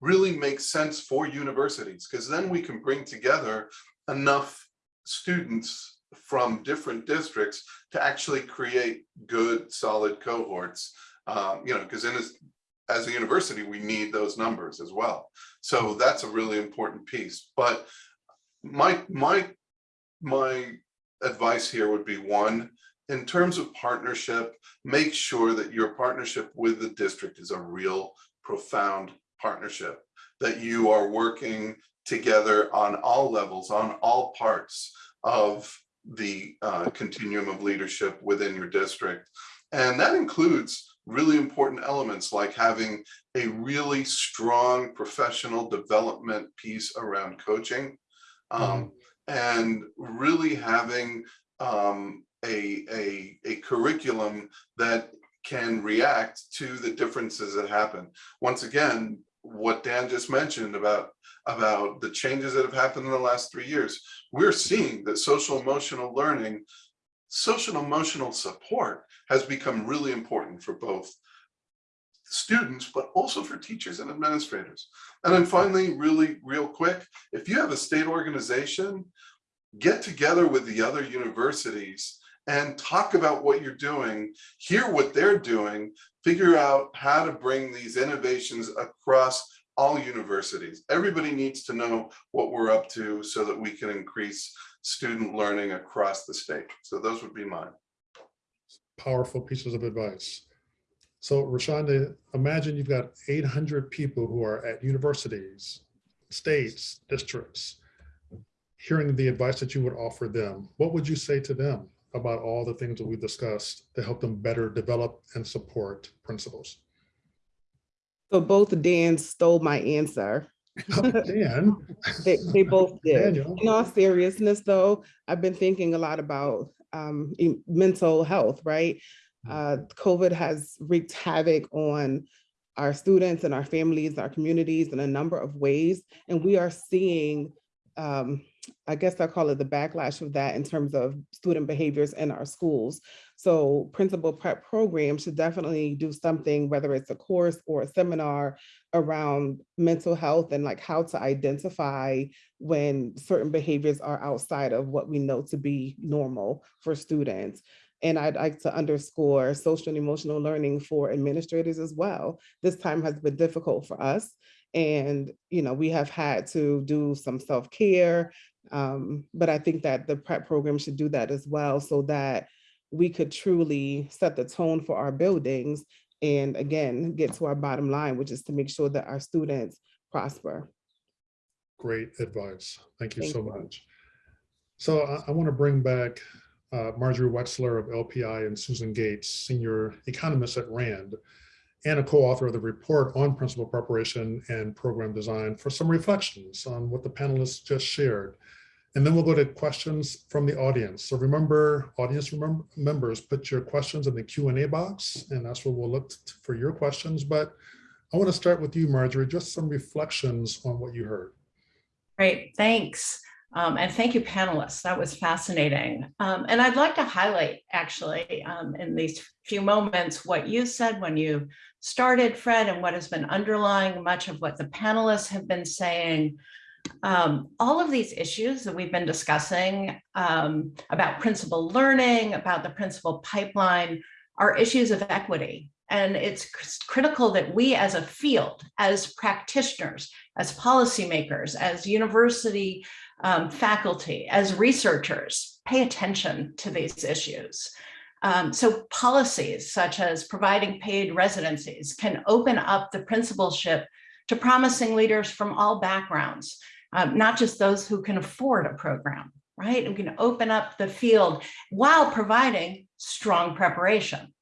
really make sense for universities because then we can bring together enough students from different districts to actually create good, solid cohorts. Um, you know, because in as, as a university, we need those numbers as well. So that's a really important piece. But my my my advice here would be one, in terms of partnership, make sure that your partnership with the district is a real profound partnership, that you are working together on all levels, on all parts of the uh, continuum of leadership within your district. And that includes really important elements like having a really strong professional development piece around coaching um, and really having um, a, a, a curriculum that can react to the differences that happen. Once again, what Dan just mentioned about, about the changes that have happened in the last three years, we're seeing that social emotional learning, social emotional support has become really important for both students, but also for teachers and administrators. And then finally, really real quick, if you have a state organization, get together with the other universities and talk about what you're doing, hear what they're doing, figure out how to bring these innovations across all universities. Everybody needs to know what we're up to so that we can increase student learning across the state. So those would be mine. Powerful pieces of advice. So Rashonda, imagine you've got 800 people who are at universities, states, districts, hearing the advice that you would offer them. What would you say to them about all the things that we discussed to help them better develop and support principals? So both Dan stole my answer. Dan, They, they both did. Daniel. In all seriousness, though, I've been thinking a lot about um, mental health, right? Uh, COVID has wreaked havoc on our students and our families, our communities in a number of ways. And we are seeing, um, I guess I call it the backlash of that in terms of student behaviors in our schools. So principal prep programs should definitely do something, whether it's a course or a seminar around mental health and like how to identify when certain behaviors are outside of what we know to be normal for students. And I'd like to underscore social and emotional learning for administrators as well. This time has been difficult for us. And, you know, we have had to do some self-care. Um, but I think that the prep program should do that as well so that we could truly set the tone for our buildings and again, get to our bottom line, which is to make sure that our students prosper. Great advice. Thank you Thank so you. much. So I, I want to bring back uh, Marjorie Wechsler of LPI and Susan Gates, senior economist at RAND, and a co-author of the report on principal preparation and program design for some reflections on what the panelists just shared. And then we'll go to questions from the audience. So remember, audience remember, members, put your questions in the Q and A box, and that's where we'll look for your questions. But I want to start with you, Marjorie, just some reflections on what you heard. Great, thanks. Um, and thank you, panelists. That was fascinating. Um, and I'd like to highlight, actually, um, in these few moments, what you said when you started, Fred, and what has been underlying much of what the panelists have been saying. Um, all of these issues that we've been discussing um, about principal learning, about the principal pipeline, are issues of equity. And it's critical that we as a field, as practitioners, as policymakers, as university um, faculty, as researchers, pay attention to these issues. Um, so policies such as providing paid residencies can open up the principalship to promising leaders from all backgrounds, um, not just those who can afford a program, right? We can open up the field while providing strong preparation.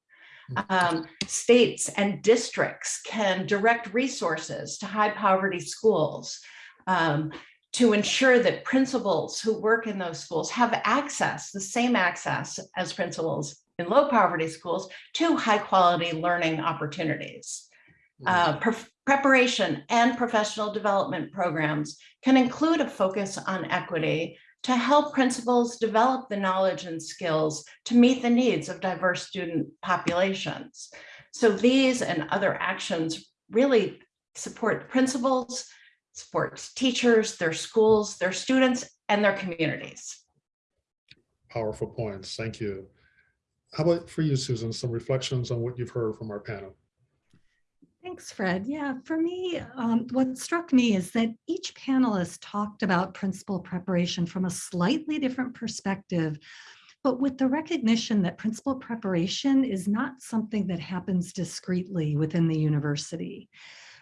Um, states and districts can direct resources to high poverty schools um, to ensure that principals who work in those schools have access, the same access as principals in low poverty schools to high quality learning opportunities. Uh, pre- preparation and professional development programs can include a focus on equity to help principals develop the knowledge and skills to meet the needs of diverse student populations. So these and other actions really support principals, supports teachers, their schools, their students, and their communities. Powerful points. Thank you. How about for you, Susan? Some reflections on what you've heard from our panel. Thanks, Fred. Yeah, for me, um, what struck me is that each panelist talked about principal preparation from a slightly different perspective, but with the recognition that principal preparation is not something that happens discreetly within the university.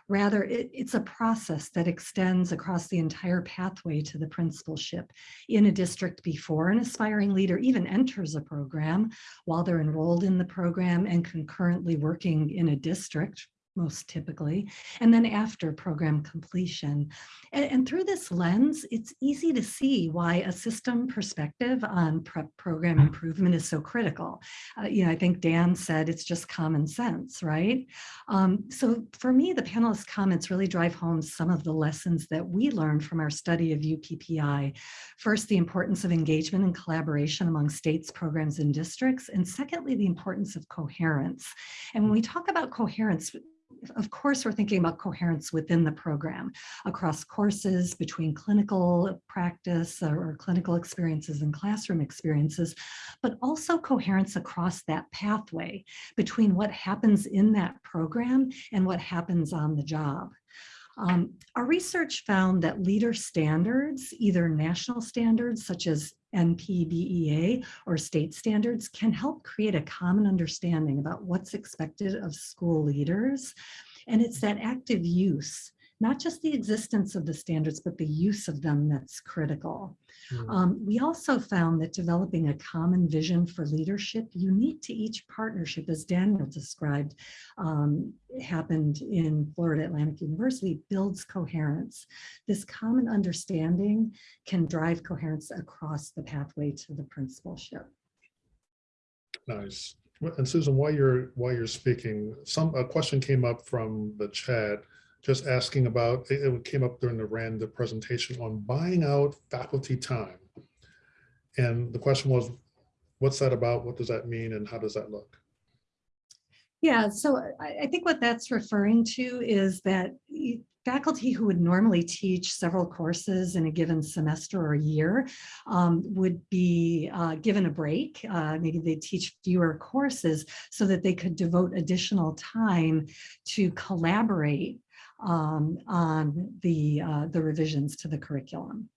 Rather, it, it's a process that extends across the entire pathway to the principalship. In a district before an aspiring leader even enters a program, while they're enrolled in the program and concurrently working in a district, most typically, and then after program completion. And, and, through this lens, it's easy to see why a system perspective on prep program improvement is so critical. Uh, you know, I think Dan said it's just common sense, right? Um, so for me, the panelists' comments really drive home some of the lessons that we learned from our study of UPPI. First, the importance of engagement and collaboration among states, programs, and districts. And secondly, the importance of coherence. And when we talk about coherence, of course, we're thinking about coherence within the program across courses between clinical practice or, clinical experiences and classroom experiences, but also coherence across that pathway between what happens in that program and what happens on the job. Um, our research found that leader standards, either national standards such as NPBEA or state standards can help create a common understanding about what's expected of school leaders. And it's that active use, not just the existence of the standards, but the use of them that's critical. Mm. Um, we also found that developing a common vision for leadership unique to each partnership, as Daniel described, um, happened in Florida Atlantic University, builds coherence. This common understanding can drive coherence across the pathway to the principalship. Nice. And Susan, while you're while you're speaking, some a question came up from the chat just asking about, it, it came up during the RAND presentation on buying out faculty time. And the question was, what's that about? What does that mean? And how does that look? Yeah, so I, I think what that's referring to is that faculty who would normally teach several courses in a given semester or year um, would be uh, given a break. Uh, maybe they teach fewer courses so that they could devote additional time to collaborate um, on the, uh, the revisions to the curriculum.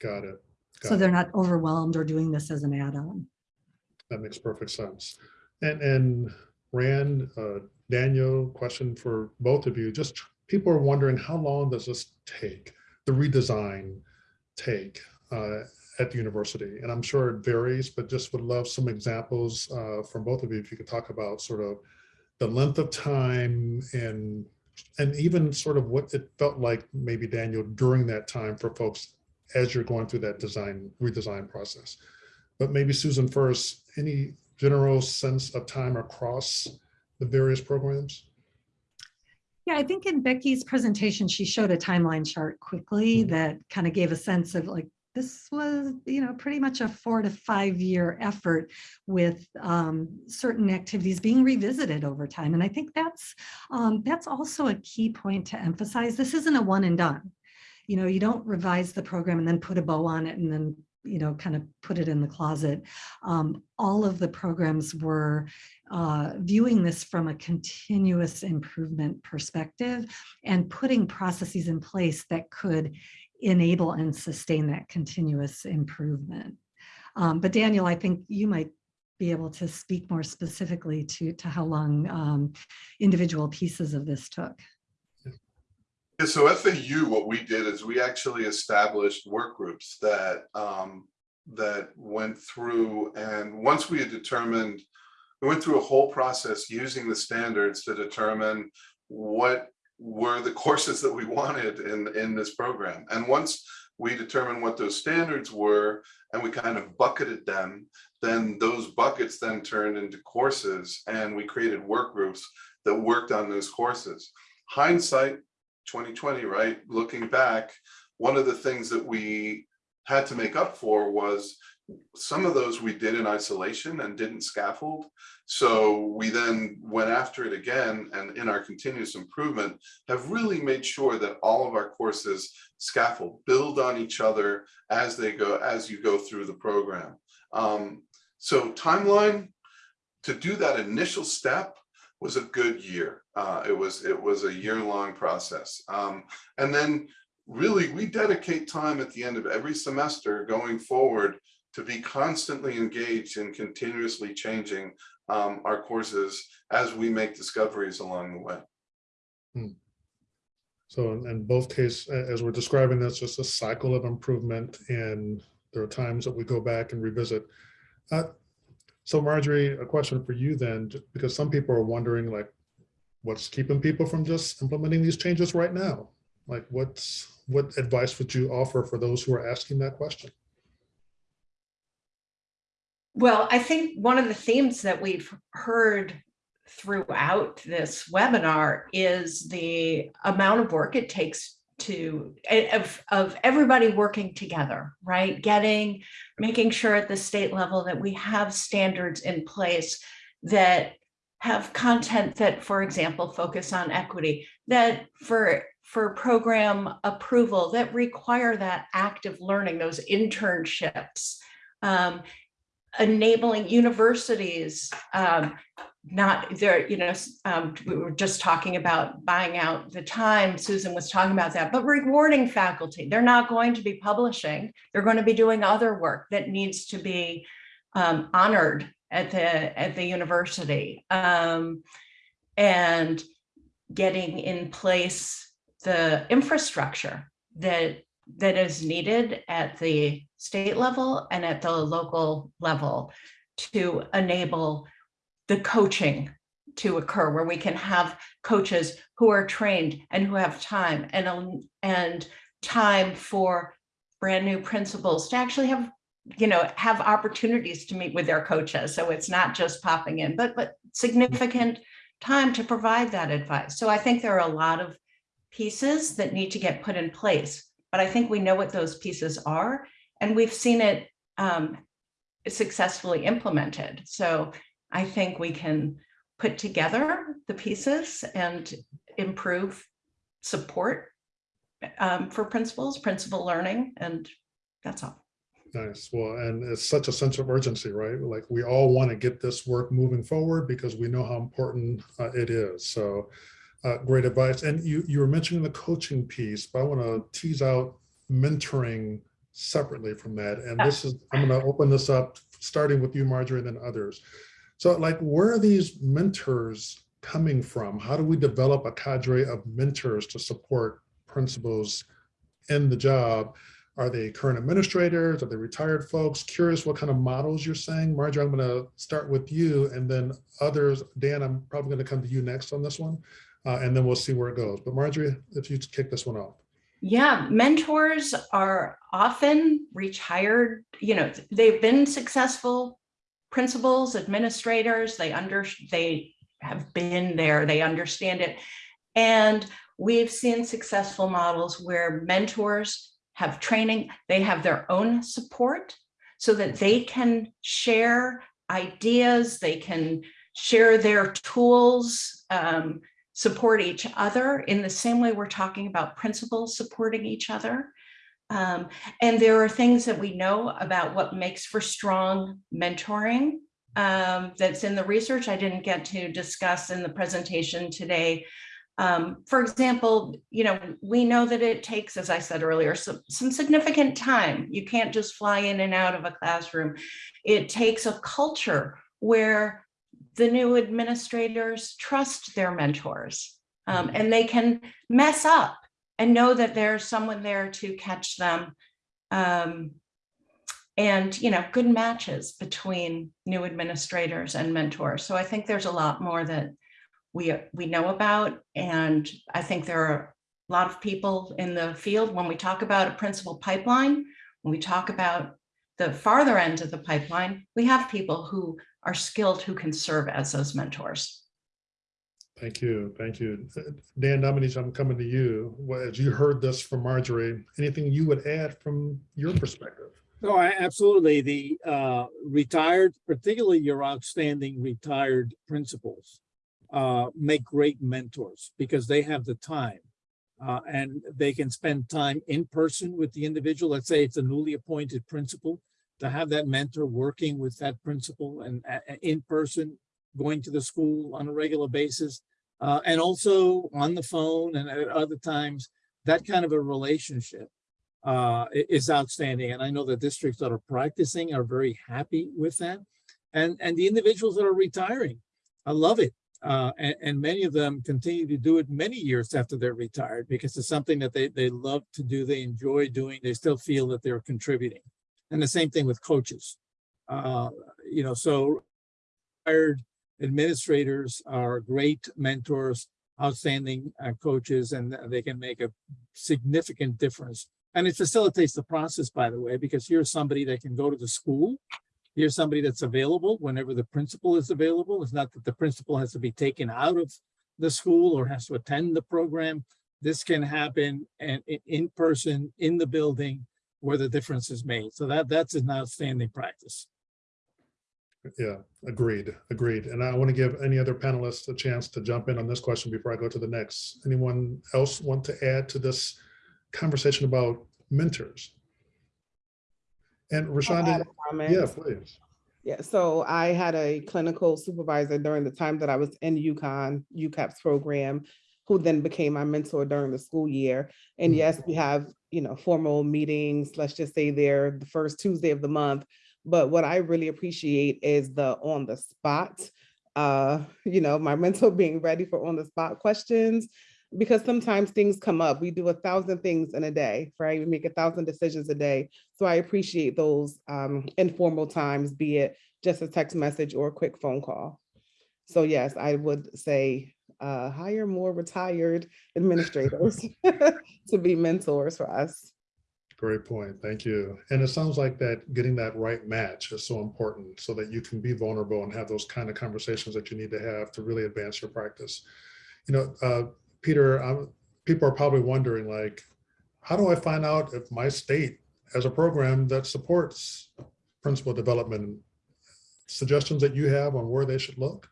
Got it. Got so they're not overwhelmed or doing this as an add-on. That makes perfect sense. And, and Rand, uh, Daniel, question for both of you. Just people are wondering how long does this take, the redesign take uh, at the university? And I'm sure it varies, but just would love some examples uh, from both of you if you could talk about sort of the length of time and and even sort of what it felt like maybe Daniel during that time for folks as you're going through that design redesign process. But maybe Susan first, any general sense of time across the various programs? Yeah, I think in Becky's presentation, she showed a timeline chart quickly mm -hmm. that kind of gave a sense of like this was, you know, pretty much a four to five year effort with um, certain activities being revisited over time. And I think that's um, that's also a key point to emphasize. This isn't a one and done. You know, you don't revise the program and then put a bow on it and then you know, kind of put it in the closet. Um, all of the programs were uh, viewing this from a continuous improvement perspective and putting processes in place that could enable and sustain that continuous improvement. Um, but Daniel, I think you might be able to speak more specifically to, to how long um, individual pieces of this took. Yeah, so FAU, what we did is we actually established work groups that um, that went through, and once we had determined, we went through a whole process using the standards to determine what were the courses that we wanted in, in this program. And once we determined what those standards were and we kind of bucketed them, then those buckets then turned into courses and we created work groups that worked on those courses. Hindsight 2020, right? Looking back, one of the things that we had to make up for was some of those we did in isolation and didn't scaffold. So we then went after it again and in our continuous improvement have really made sure that all of our courses scaffold, build on each other as they go, as you go through the program. Um, so timeline, to do that initial step was a good year. Uh, it was, it was a year-long process. Um, and then really, we dedicate time at the end of every semester going forward to be constantly engaged in continuously changing um, our courses as we make discoveries along the way. So in, in both cases, as we're describing that's just a cycle of improvement and there are times that we go back and revisit. Uh, So Marjorie, a question for you then, because some people are wondering like, what's keeping people from just implementing these changes right now? Like what's, what advice would you offer for those who are asking that question? Well, I think one of the themes that we've heard throughout this webinar is the amount of work it takes to, of, of everybody working together, right? Getting, making sure at the state level that we have standards in place that have content that, for example, focus on equity, that for, for program approval, that require that active learning, those internships. Um, enabling universities, um, not there, you know, um, we were just talking about buying out the time. Susan was talking about that, but rewarding faculty. They're not going to be publishing. They're going to be doing other work that needs to be um, honored at the at the university. Um, and getting in place the infrastructure that that is needed at the state level and at the local level to enable the coaching to occur where we can have coaches who are trained and who have time and and time for brand new principals to actually have you know have opportunities to meet with their coaches. So it's not just popping in but but significant time to provide that advice. So i think there are a lot of pieces that need to get put in place but i think we know what those pieces are and we've seen it um, successfully implemented so I think we can put together the pieces and improve support um, for principals, principal learning, and that's all. Nice. Well, and it's such a sense of urgency, right? Like we all want to get this work moving forward because we know how important uh, it is. So uh, great advice. And you, you were mentioning the coaching piece, but I want to tease out mentoring separately from that. And this is, I'm going to open this up, starting with you, Marjorie, and then others. So like, where are these mentors coming from? How do we develop a cadre of mentors to support principals in the job? Are they current administrators? Are they retired folks? Curious what kind of models you're saying. Marjorie, I'm going to start with you and then others. Dan, I'm probably going to come to you next on this one. Uh, and then we'll see where it goes. But Marjorie, if you kick this one off. Yeah, mentors are often retired, you know, they've been successful principals, administrators, they under, they have been there, they understand it. And we've seen successful models where mentors have training, they have their own support so that they can share ideas, they can share their tools, um, support each other in the same way we're talking about principals supporting each other. Um, and there are things that we know about what makes for strong mentoring um, that's in the research I didn't get to discuss in the presentation today. Um, for example, you know, we know that it takes, as I said earlier, some, some significant time. You can't just fly in and out of a classroom. It takes a culture where the new administrators trust their mentors um, and they can mess up and know that there's someone there to catch them. Um, and, you know, good matches between new administrators and mentors. So I think there's a lot more that we, we know about. And I think there are a lot of people in the field, when we talk about a principal pipeline, when we talk about the farther end of the pipeline, we have people who are skilled who can serve as those mentors. Thank you. Thank you. Dan Domenech, I'm coming to you. As you heard this from Marjorie, anything you would add from your perspective? No, I absolutely. The uh, retired, particularly your outstanding retired principals, uh, make great mentors because they have the time uh, and they can spend time in person with the individual. Let's say it's a newly appointed principal. To have that mentor working with that principal and uh, in person, going to the school on a regular basis. Uh, and also on the phone and at other times, that kind of a relationship uh, is outstanding. And I know the districts that are practicing are very happy with that. And, and the individuals that are retiring, I love it. Uh, and, and many of them continue to do it many years after they're retired because it's something that they, they love to do, they enjoy doing, they still feel that they're contributing. And the same thing with coaches. Uh, you know, so hired administrators are great mentors, outstanding uh, coaches, and they can make a significant difference. And it facilitates the process, by the way, because here's somebody that can go to the school. Here's somebody that's available whenever the principal is available. It's not that the principal has to be taken out of the school or has to attend the program. This can happen and in person, in the building where the difference is made. So that, that's an outstanding practice. Yeah, agreed, agreed. And I want to give any other panelists a chance to jump in on this question before I go to the next. Anyone else want to add to this conversation about mentors? And I'll Rashonda, add yeah, please. Yeah, so I had a clinical supervisor during the time that I was in UConn, UCAPP's program, who then became my mentor during the school year. And Mhm. yes, we have, you know, formal meetings, let's just say they're the first Tuesday of the month. But what I really appreciate is the on the spot, uh, you know, my mentor being ready for on the spot questions. Because sometimes things come up. We do a thousand things in a day, right? We make a thousand decisions a day. So I appreciate those um, informal times, be it just a text message or a quick phone call. So yes, I would say uh, hire more retired administrators to be mentors for us. Great point. Thank you. And it sounds like that getting that right match is so important so that you can be vulnerable and have those kind of conversations that you need to have to really advance your practice. You know, uh, Peter, um, people are probably wondering like, how do I find out if my state has a program that supports principal development? Suggestions that you have on where they should look?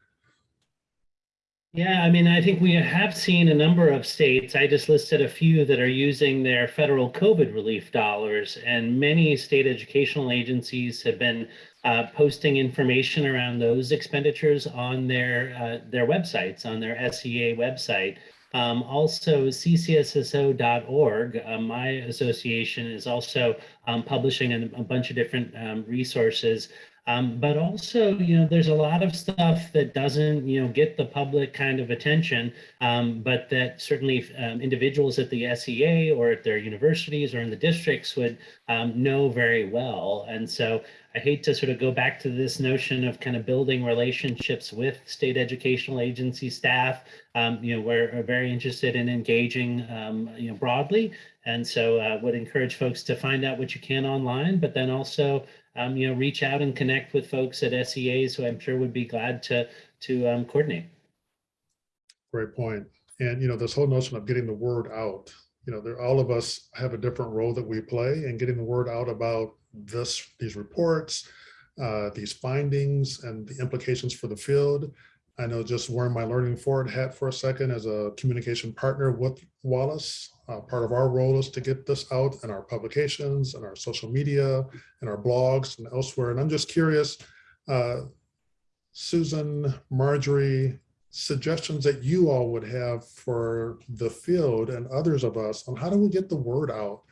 Yeah, I mean, I think we have seen a number of states. I just listed a few that are using their federal COVID relief dollars, and many state educational agencies have been uh, posting information around those expenditures on their uh, their websites, on their SEA website. Um, also, ccsso.org, uh, my association, is also um, publishing a, a bunch of different um, resources um, but also, you know, there's a lot of stuff that doesn't, you know, get the public kind of attention, um, but that certainly um, individuals at the SEA or at their universities or in the districts would um, know very well. And so I hate to sort of go back to this notion of kind of building relationships with state educational agency staff. Um, you know, we're very interested in engaging, um, you know, broadly. And so uh, would encourage folks to find out what you can online, but then also um, you know, reach out and connect with folks at SEAs who I'm sure would be glad to to um, coordinate. Great point. And, you know, this whole notion of getting the word out, you know, there, all of us have a different role that we play and getting the word out about this, these reports, uh, these findings and the implications for the field. I know just wearing my Learning Forward hat for a second as a communication partner with Wallace. Uh, part of our role is to get this out in our publications and our social media and our blogs and elsewhere. And I'm just curious, uh, Susan, Marjorie, suggestions that you all would have for the field and others of us on how do we get the word out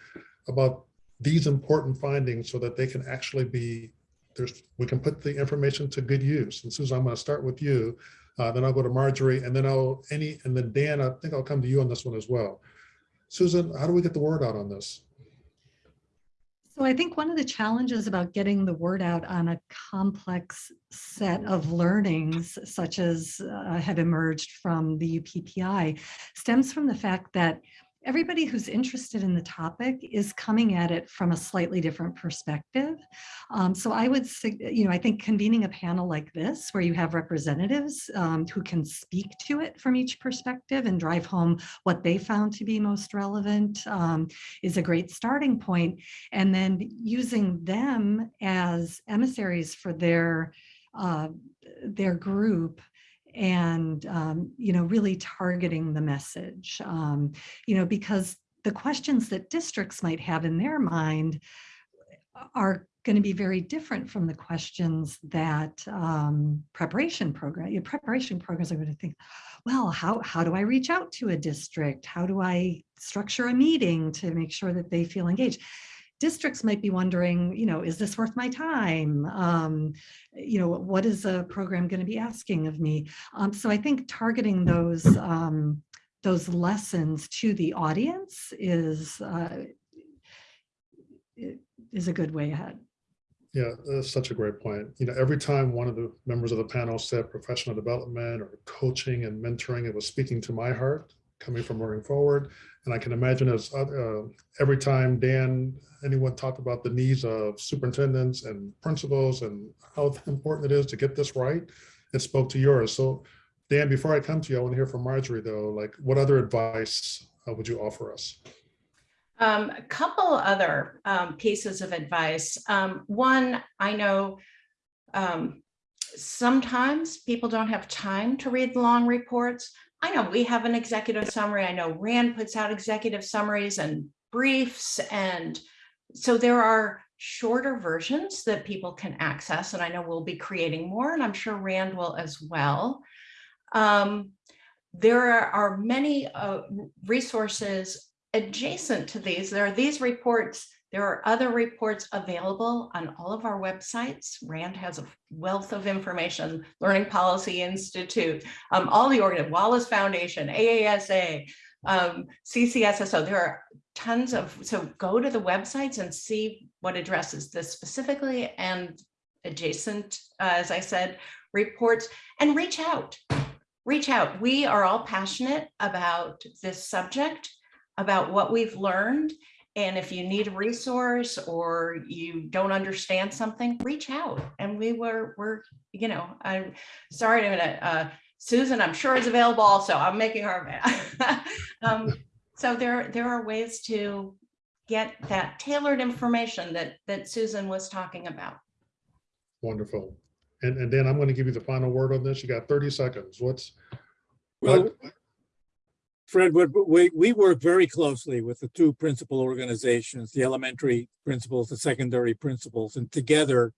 about these important findings so that they can actually be there's we can put the information to good use. And Susan, I'm going to start with you. Uh, then I'll go to Marjorie and then I'll any and then Dan, I think I'll come to you on this one as well. Susan, how do we get the word out on this? So I think one of the challenges about getting the word out on a complex set of learnings, such as uh, have emerged from the UPPI, stems from the fact that everybody who's interested in the topic is coming at it from a slightly different perspective. Um, so I would, you know, I think convening a panel like this, where you have representatives um, who can speak to it from each perspective and drive home what they found to be most relevant um, is a great starting point. And then using them as emissaries for their, uh, their group and um, you know really targeting the message um, you know because the questions that districts might have in their mind are going to be very different from the questions that um, preparation program, your preparation programs are going to think, well, how, how do I reach out to a district? How do I structure a meeting to make sure that they feel engaged? Districts might be wondering, you know, is this worth my time? Um, you know, what is a program going to be asking of me? Um, so I think targeting those um, those lessons to the audience is uh, is a good way ahead. Yeah, that's such a great point. You know, every time one of the members of the panel said professional development or coaching and mentoring, it was speaking to my heart coming from moving forward. And I can imagine as uh, every time Dan, anyone talked about the needs of superintendents and principals and how important it is to get this right, it spoke to yours. So Dan, before I come to you, I want to hear from Marjorie though, like what other advice uh, would you offer us? Um, a couple other um, pieces of advice. Um, one, I know um, sometimes people don't have time to read long reports. I know we have an executive summary. I know Rand puts out executive summaries and briefs. And so there are shorter versions that people can access. And I know we'll be creating more, and I'm sure Rand will as well. Um, there are, many uh, resources adjacent to these, there are these reports, there are other reports available on all of our websites. RAND has a wealth of information, Learning Policy Institute, um, all the organ, Wallace Foundation, AASA, um, CCSSO, there are tons of, so go to the websites and see what addresses this specifically and adjacent, uh, as I said, reports and reach out. Reach out. We are all passionate about this subject about what we've learned. And if you need a resource or you don't understand something, reach out. And we were, we're, you know, I'm sorry, I'm gonna, uh, Susan, I'm sure is available also. I'm making her. um, so there, there are ways to get that tailored information that, that Susan was talking about. Wonderful. And, and Dan, I'm going to give you the final word on this. You got 30 seconds. What's, Well, Fred, we, we work very closely with the two principal organizations, the elementary principals, the secondary principals, and together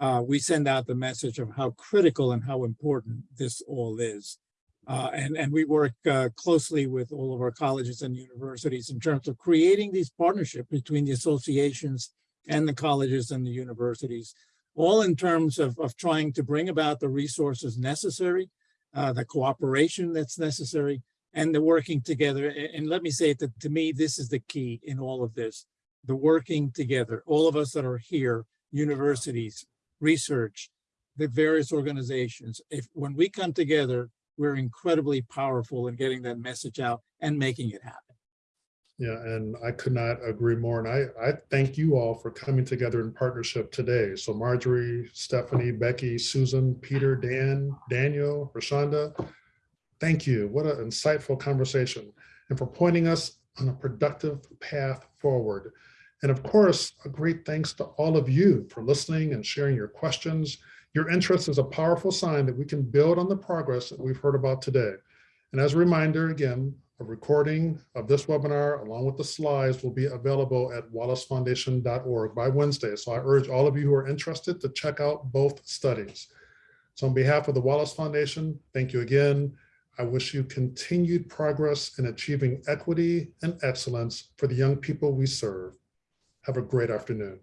uh, we send out the message of how critical and how important this all is. Uh, and, and we work uh, closely with all of our colleges and universities in terms of creating these partnerships between the associations and the colleges and the universities, all in terms of, of trying to bring about the resources necessary, uh, the cooperation that's necessary, and the working together. And let me say that to me, this is the key in all of this, the working together. All of us that are here, universities, research, the various organizations, if, when we come together, we're incredibly powerful in getting that message out and making it happen. Yeah, and I could not agree more. And I, I thank you all for coming together in partnership today. So Marjorie, Stephanie, Becky, Susan, Peter, Dan, Daniel, Rashonda, thank you. What an insightful conversation and for pointing us on a productive path forward. And of course, a great thanks to all of you for listening and sharing your questions. Your interest is a powerful sign that we can build on the progress that we've heard about today. And as a reminder, again, a recording of this webinar along with the slides will be available at wallacefoundation.org by Wednesday. So I urge all of you who are interested to check out both studies. So on behalf of the Wallace Foundation, thank you again. I wish you continued progress in achieving equity and excellence for the young people we serve. Have a great afternoon.